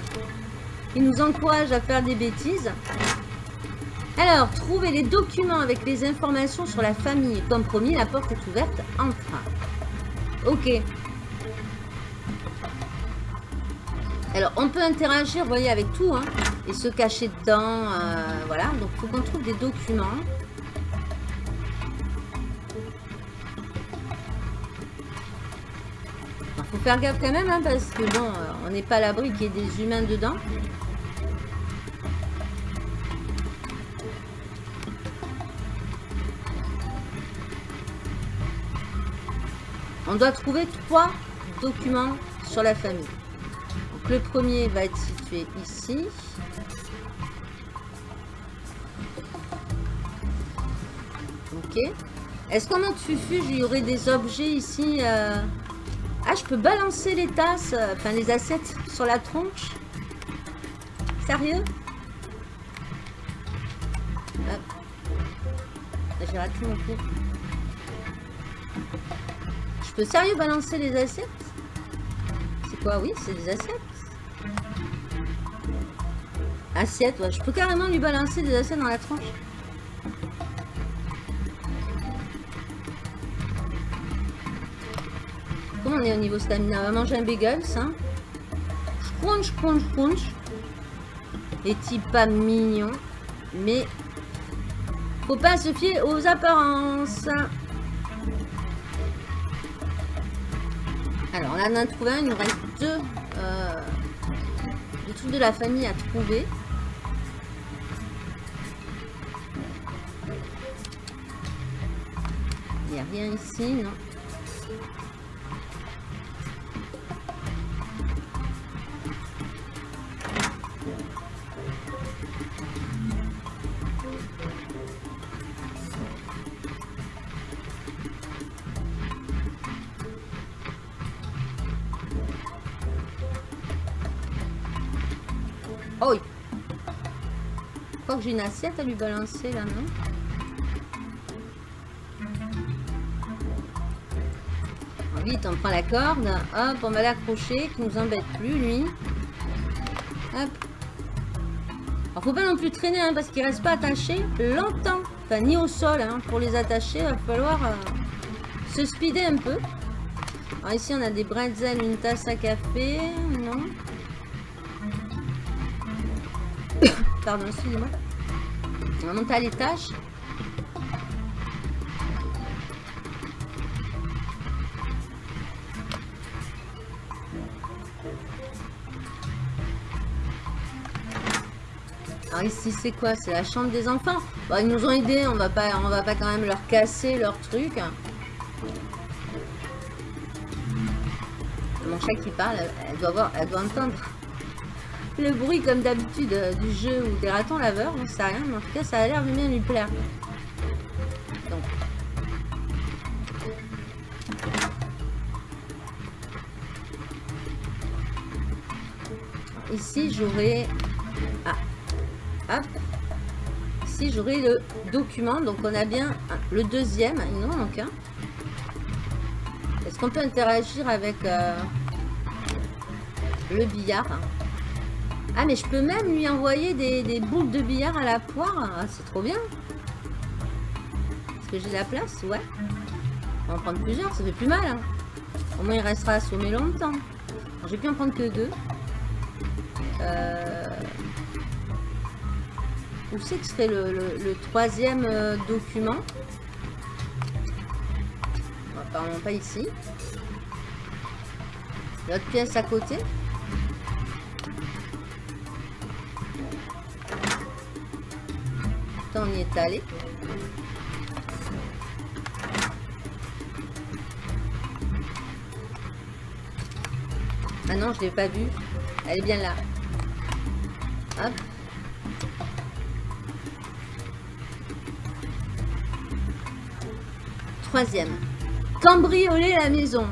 il nous encourage à faire des bêtises. Alors, trouvez les documents avec les informations sur la famille. Comme promis, la porte est ouverte. Enfin. Ok. Alors, on peut interagir, vous voyez, avec tout, hein, et se cacher dedans, euh, voilà. Donc, faut qu'on trouve des documents. Faire gaffe quand même, hein, parce que bon, euh, on n'est pas à l'abri qu'il y ait des humains dedans. On doit trouver trois documents sur la famille. Donc, le premier va être situé ici. Ok. Est-ce qu'en mode fufu, il y aurait des objets ici euh, Ah, je peux balancer les tasses, euh, enfin les assiettes sur la tronche Sérieux? J'ai raté mon coup. Je peux sérieux balancer les assiettes? C'est quoi? Oui, c'est des assiettes. Assiettes, ouais. Je peux carrément lui balancer des assiettes dans la tranche. On est au niveau stamina On va manger un bagel, ça. Crunch, crunch, crunch. Les types pas mignons. Mais faut pas se fier aux apparences. Alors, on a trouvé un. Il nous reste deux, euh, trucs de la famille à trouver. Il n'y a rien ici, non j'ai une assiette à lui balancer là, non? Vite, on prend la corde. Hop, on va l'accrocher, qui nous embête plus, lui. Hop. Alors, faut pas non plus traîner, hein, parce qu'il reste pas attaché longtemps. Enfin, ni au sol, hein. Pour les attacher, il va falloir euh, se speeder un peu. Alors, ici, on a des bretzels, une tasse à café. Non? Pardon, excusez-moi. On va monter à l'étage. Alors ici c'est quoi? C'est la chambre des enfants. Bon, ils nous ont aidés, on va pas, on va pas quand même leur casser leur truc. Mon chat qui parle, elle doit, voir, elle doit entendre le bruit comme d'habitude euh, du jeu ou des ratons laveurs, on sait rien, mais en tout cas ça a l'air de bien lui plaire. Donc. Ici j'aurai... Ah. Hop. Ici j'aurai le document, donc on a bien le deuxième, il en manque un. Est-ce qu'on peut interagir avec euh, le billard ah, mais je peux même lui envoyer des, boules de billard à la poire. Ah, c'est trop bien. Est-ce que j'ai la place? Ouais. On va en prendre plusieurs, ça fait plus mal. Hein. Au moins, il restera assommé longtemps. J'ai pu en prendre que deux. Euh... Où c'est que serait le, troisième euh, document? Apparemment pas ici. L'autre pièce à côté. On y est allé. Ah non, je l'ai pas vue. Elle est bien là. Troisième. Cambrioler la maison.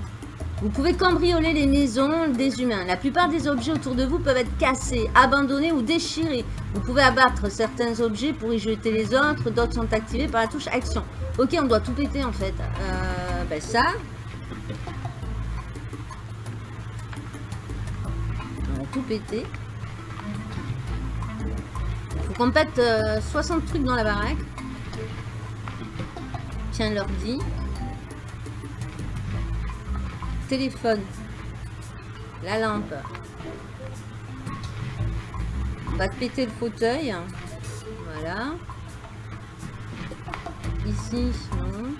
Vous pouvez cambrioler les maisons des humains. La plupart des objets autour de vous peuvent être cassés, abandonnés ou déchirés. Vous pouvez abattre certains objets pour y jeter les autres. D'autres sont activés par la touche action. Ok, on doit tout péter en fait. Euh, ben ça. On va tout péter. Il faut qu'on pète 60 euh, trucs dans la baraque. Tiens l'ordi téléphone, la lampe. On va te péter le fauteuil. Voilà. Ici, non.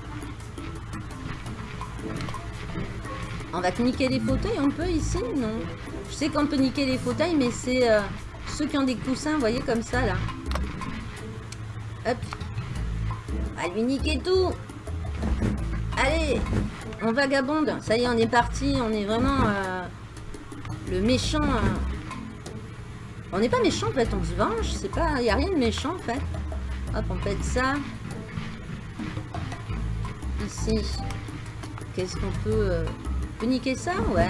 On va te niquer les fauteuils, on peut ici Non? Je sais qu'on peut niquer les fauteuils, mais c'est euh, ceux qui ont des coussins, voyez, comme ça, là. Hop. On lui niquer tout. Allez on vagabonde. Ça y est, on est parti. On est vraiment euh, le méchant. Euh. On n'est pas méchant, en fait. On se venge. C'est pas... Il n'y a rien de méchant, en fait. Hop, on pète ça. Ici. Qu'est-ce qu'on peut... Euh, peut niquer ça Ouais.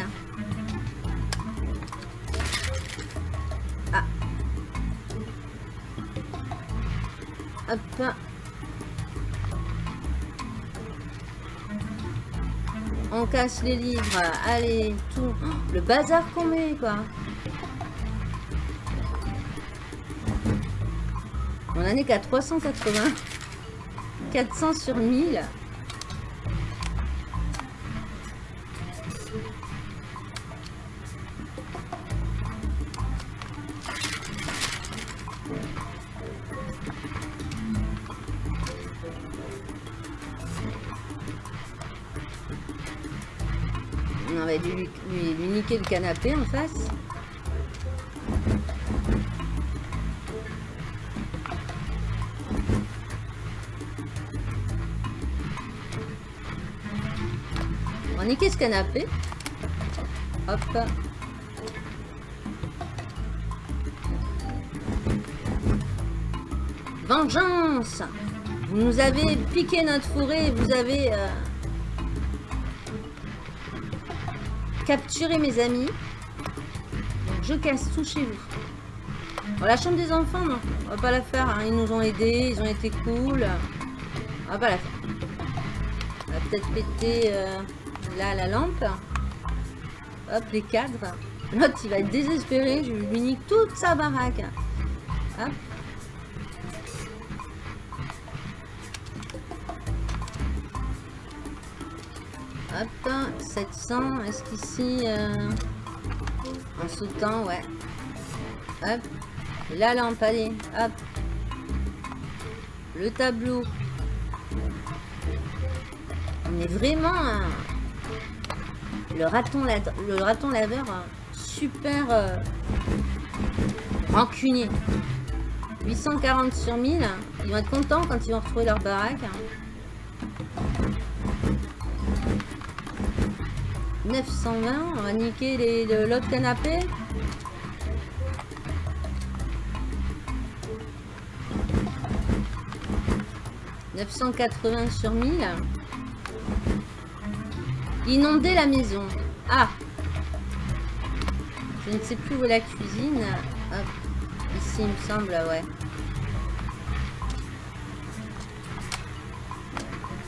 Ah. Hop. On casse les livres. Allez, tout. le bazar qu'on met, quoi. On en est qu'à 380. 400 sur 1000. Canapé en face. On niquer ce canapé. Hop. Vengeance Vous nous avez piqué notre fourré, vous avez... Euh, capturer mes amis. je casse tout chez vous. la chambre des enfants, non. On va pas la faire. Hein. Ils nous ont aidés. Ils ont été cool. On va pas la faire. On va peut-être péter euh, là la lampe. Hop, les cadres. L'autre, il va être désespéré. Je lui nique toute sa baraque. Hop. Hop, 700. Est-ce qu'ici... Euh, en sautant, ouais. Hop. La lampe, allez. Hop. Le tableau. On est vraiment... le, raton le raton laveur super euh, rancunier. 840 sur 1000. Ils vont être contents quand ils vont retrouver leur baraque. 920, on va niquer l'autre canapé. « 980 sur 1000. Inonder la maison. Ah Je ne sais plus où est la cuisine. Ici, il me semble, ouais.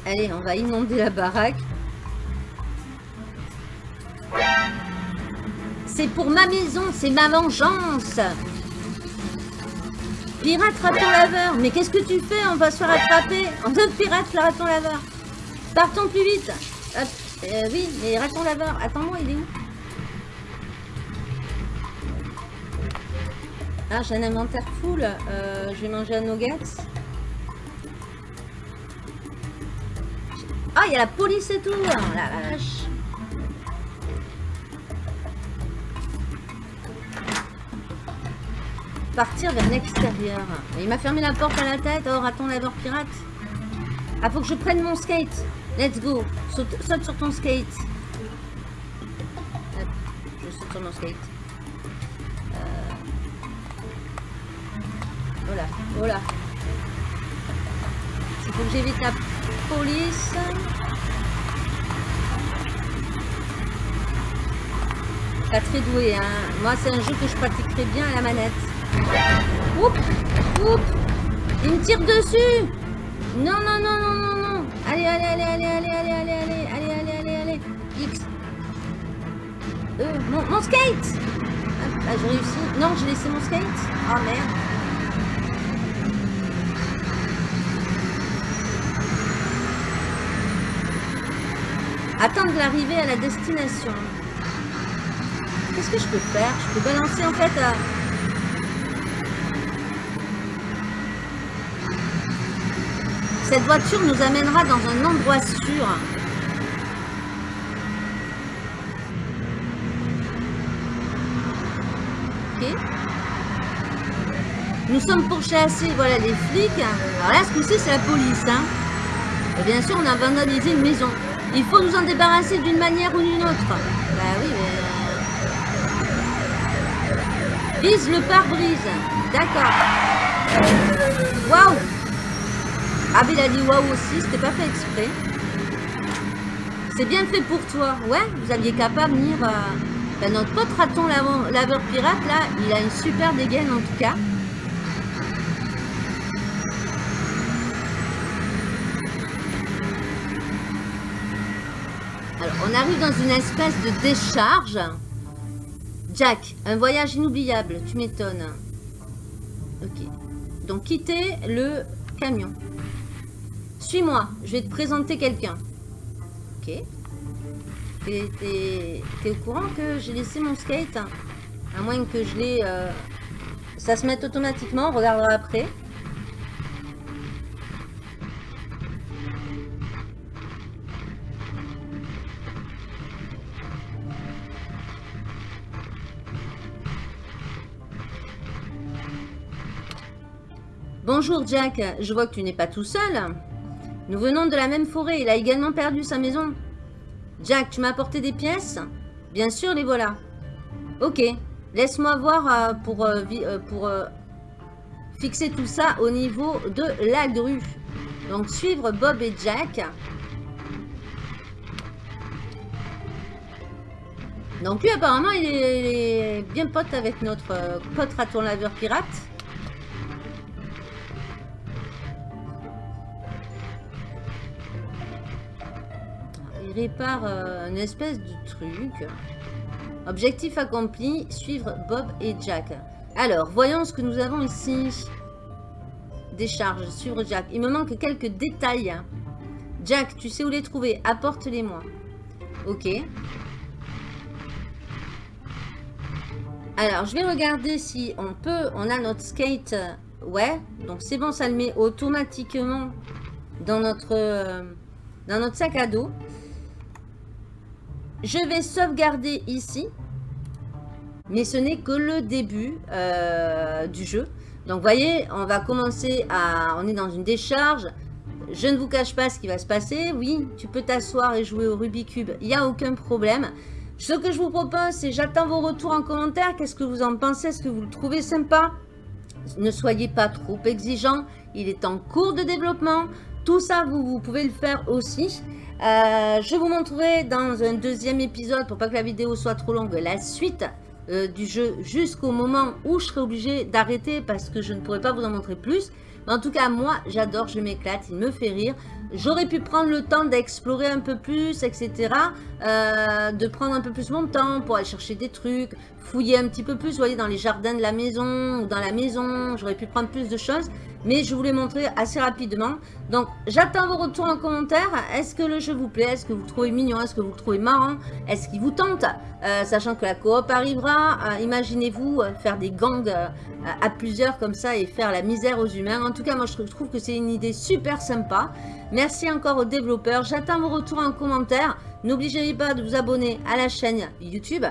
Allez, on va inonder la baraque. C'est pour ma maison, c'est ma vengeance. Pirate raton laveur. Mais qu'est-ce que tu fais On va se faire attraper. On donne pirate le raton laveur. Partons plus vite. Euh, oui, mais raton laveur. Attends-moi, il est où Ah, j'ai un inventaire full. Euh, je vais manger un nuggets. Ah, il y a la police et tout. Hein, la vache. Partir vers l'extérieur. Il m'a fermé la porte à la tête. Oh, raton laveur pirate? Ah, faut que je prenne mon skate. Let's go. Saute, sur ton skate. je saute sur mon skate. Euh... Oh là, oh. Il faut que j'évite la police. Pas très doué, hein. Moi, c'est un jeu que je pratiquerai bien à la manette. Oups Oups Il me tire dessus Non, non, non, non, non, non Allez, allez, allez, allez, allez, allez, allez, allez, allez, allez, allez, allez X euh, mon, skate Ah, j'ai réussi. Non, j'ai laissé mon skate. Oh, merde. Attendre l'arrivée à la destination. Qu'est-ce que je peux faire Je peux balancer en fait à... Cette voiture nous amènera dans un endroit sûr. Ok. Nous sommes pourchassés, voilà les flics. Alors là, ce coup-ci, c'est la police. Hein. Et bien sûr, on a vandalisé une maison. Il faut nous en débarrasser d'une manière ou d'une autre. Bah oui, mais... Vise le pare-brise. D'accord. Waouh ah, mais il a dit waouh aussi, c'était pas fait exprès. C'est bien fait pour toi. Ouais, vous aviez qu'à pas venir... Euh, ben, notre pote raton laveur pirate, là, il a une super dégaine en tout cas. Alors, on arrive dans une espèce de décharge. Jack, un voyage inoubliable, tu m'étonnes. Ok. Donc, quitter le camion. Suis-moi, je vais te présenter quelqu'un. Ok. T'es au courant que j'ai laissé mon skate À moins que je l'ai... Euh, ça se mette automatiquement, on regardera après. Bonjour Jack, je vois que tu n'es pas tout seul. Nous venons de la même forêt. Il a également perdu sa maison. Jack, tu m'as apporté des pièces? Bien sûr, les voilà. Ok. Laisse-moi voir euh, pour, euh, euh, fixer tout ça au niveau de la grue. Donc, suivre Bob et Jack. Donc, lui, apparemment, il est bien pote avec notre pote raton laveur pirate. Répare euh, une espèce de truc. Objectif accompli, suivre Bob et Jack. Alors, voyons ce que nous avons ici. Décharge, suivre Jack. Il me manque quelques détails. Jack, tu sais où les trouver Apporte-les-moi. Ok. Alors, je vais regarder si on peut... On a notre skate. Ouais. Donc, c'est bon, ça le met automatiquement dans notre, euh, dans notre sac à dos. Je vais sauvegarder ici. Mais ce n'est que le début euh, du jeu. Donc, vous voyez, on va commencer à... On est dans une décharge. Je ne vous cache pas ce qui va se passer. Oui, tu peux t'asseoir et jouer au Rubik's Cube. Il n'y a aucun problème. Ce que je vous propose, c'est j'attends vos retours en commentaire. Qu'est-ce que vous en pensez? Est-ce que vous le trouvez sympa? Ne soyez pas trop exigeants. Il est en cours de développement. Tout ça, vous pouvez le faire aussi. Euh, je vous montrerai dans un deuxième épisode, pour pas que la vidéo soit trop longue, la suite euh, du jeu jusqu'au moment où je serai obligé d'arrêter parce que je ne pourrai pas vous en montrer plus. Mais en tout cas, moi, j'adore, je m'éclate, il me fait rire. J'aurais pu prendre le temps d'explorer un peu plus, etc. Euh, de prendre un peu plus mon temps pour aller chercher des trucs, fouiller un petit peu plus, vous voyez, dans les jardins de la maison ou dans la maison. J'aurais pu prendre plus de choses, mais je vous l'ai montré assez rapidement. Donc, j'attends vos retours en commentaire. Est-ce que le jeu vous plaît? Est-ce que vous le trouvez mignon? Est-ce que vous le trouvez marrant? Est-ce qu'il vous tente? Euh, Sachant que la coop arrivera, euh, imaginez-vous faire des gangs à plusieurs comme ça et faire la misère aux humains. En tout cas, moi, je trouve que c'est une idée super sympa. Merci encore aux développeurs. J'attends vos retours en commentaire. N'oubliez pas de vous abonner à la chaîne YouTube,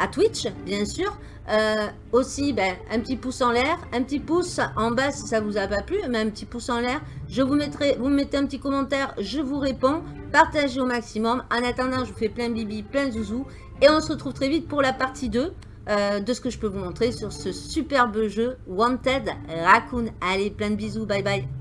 à Twitch, bien sûr. Euh, aussi, ben, un petit pouce en l'air, un petit pouce en bas si ça vous a pas plu, mais un petit pouce en l'air. Je vous mettrai, vous mettez un petit commentaire, je vous réponds. Partagez au maximum. En attendant, je vous fais plein de bibi, plein de zouzou. Et on se retrouve très vite pour la partie 2 euh, de ce que je peux vous montrer sur ce superbe jeu Wanted Raccoon. Allez, plein de bisous, bye bye.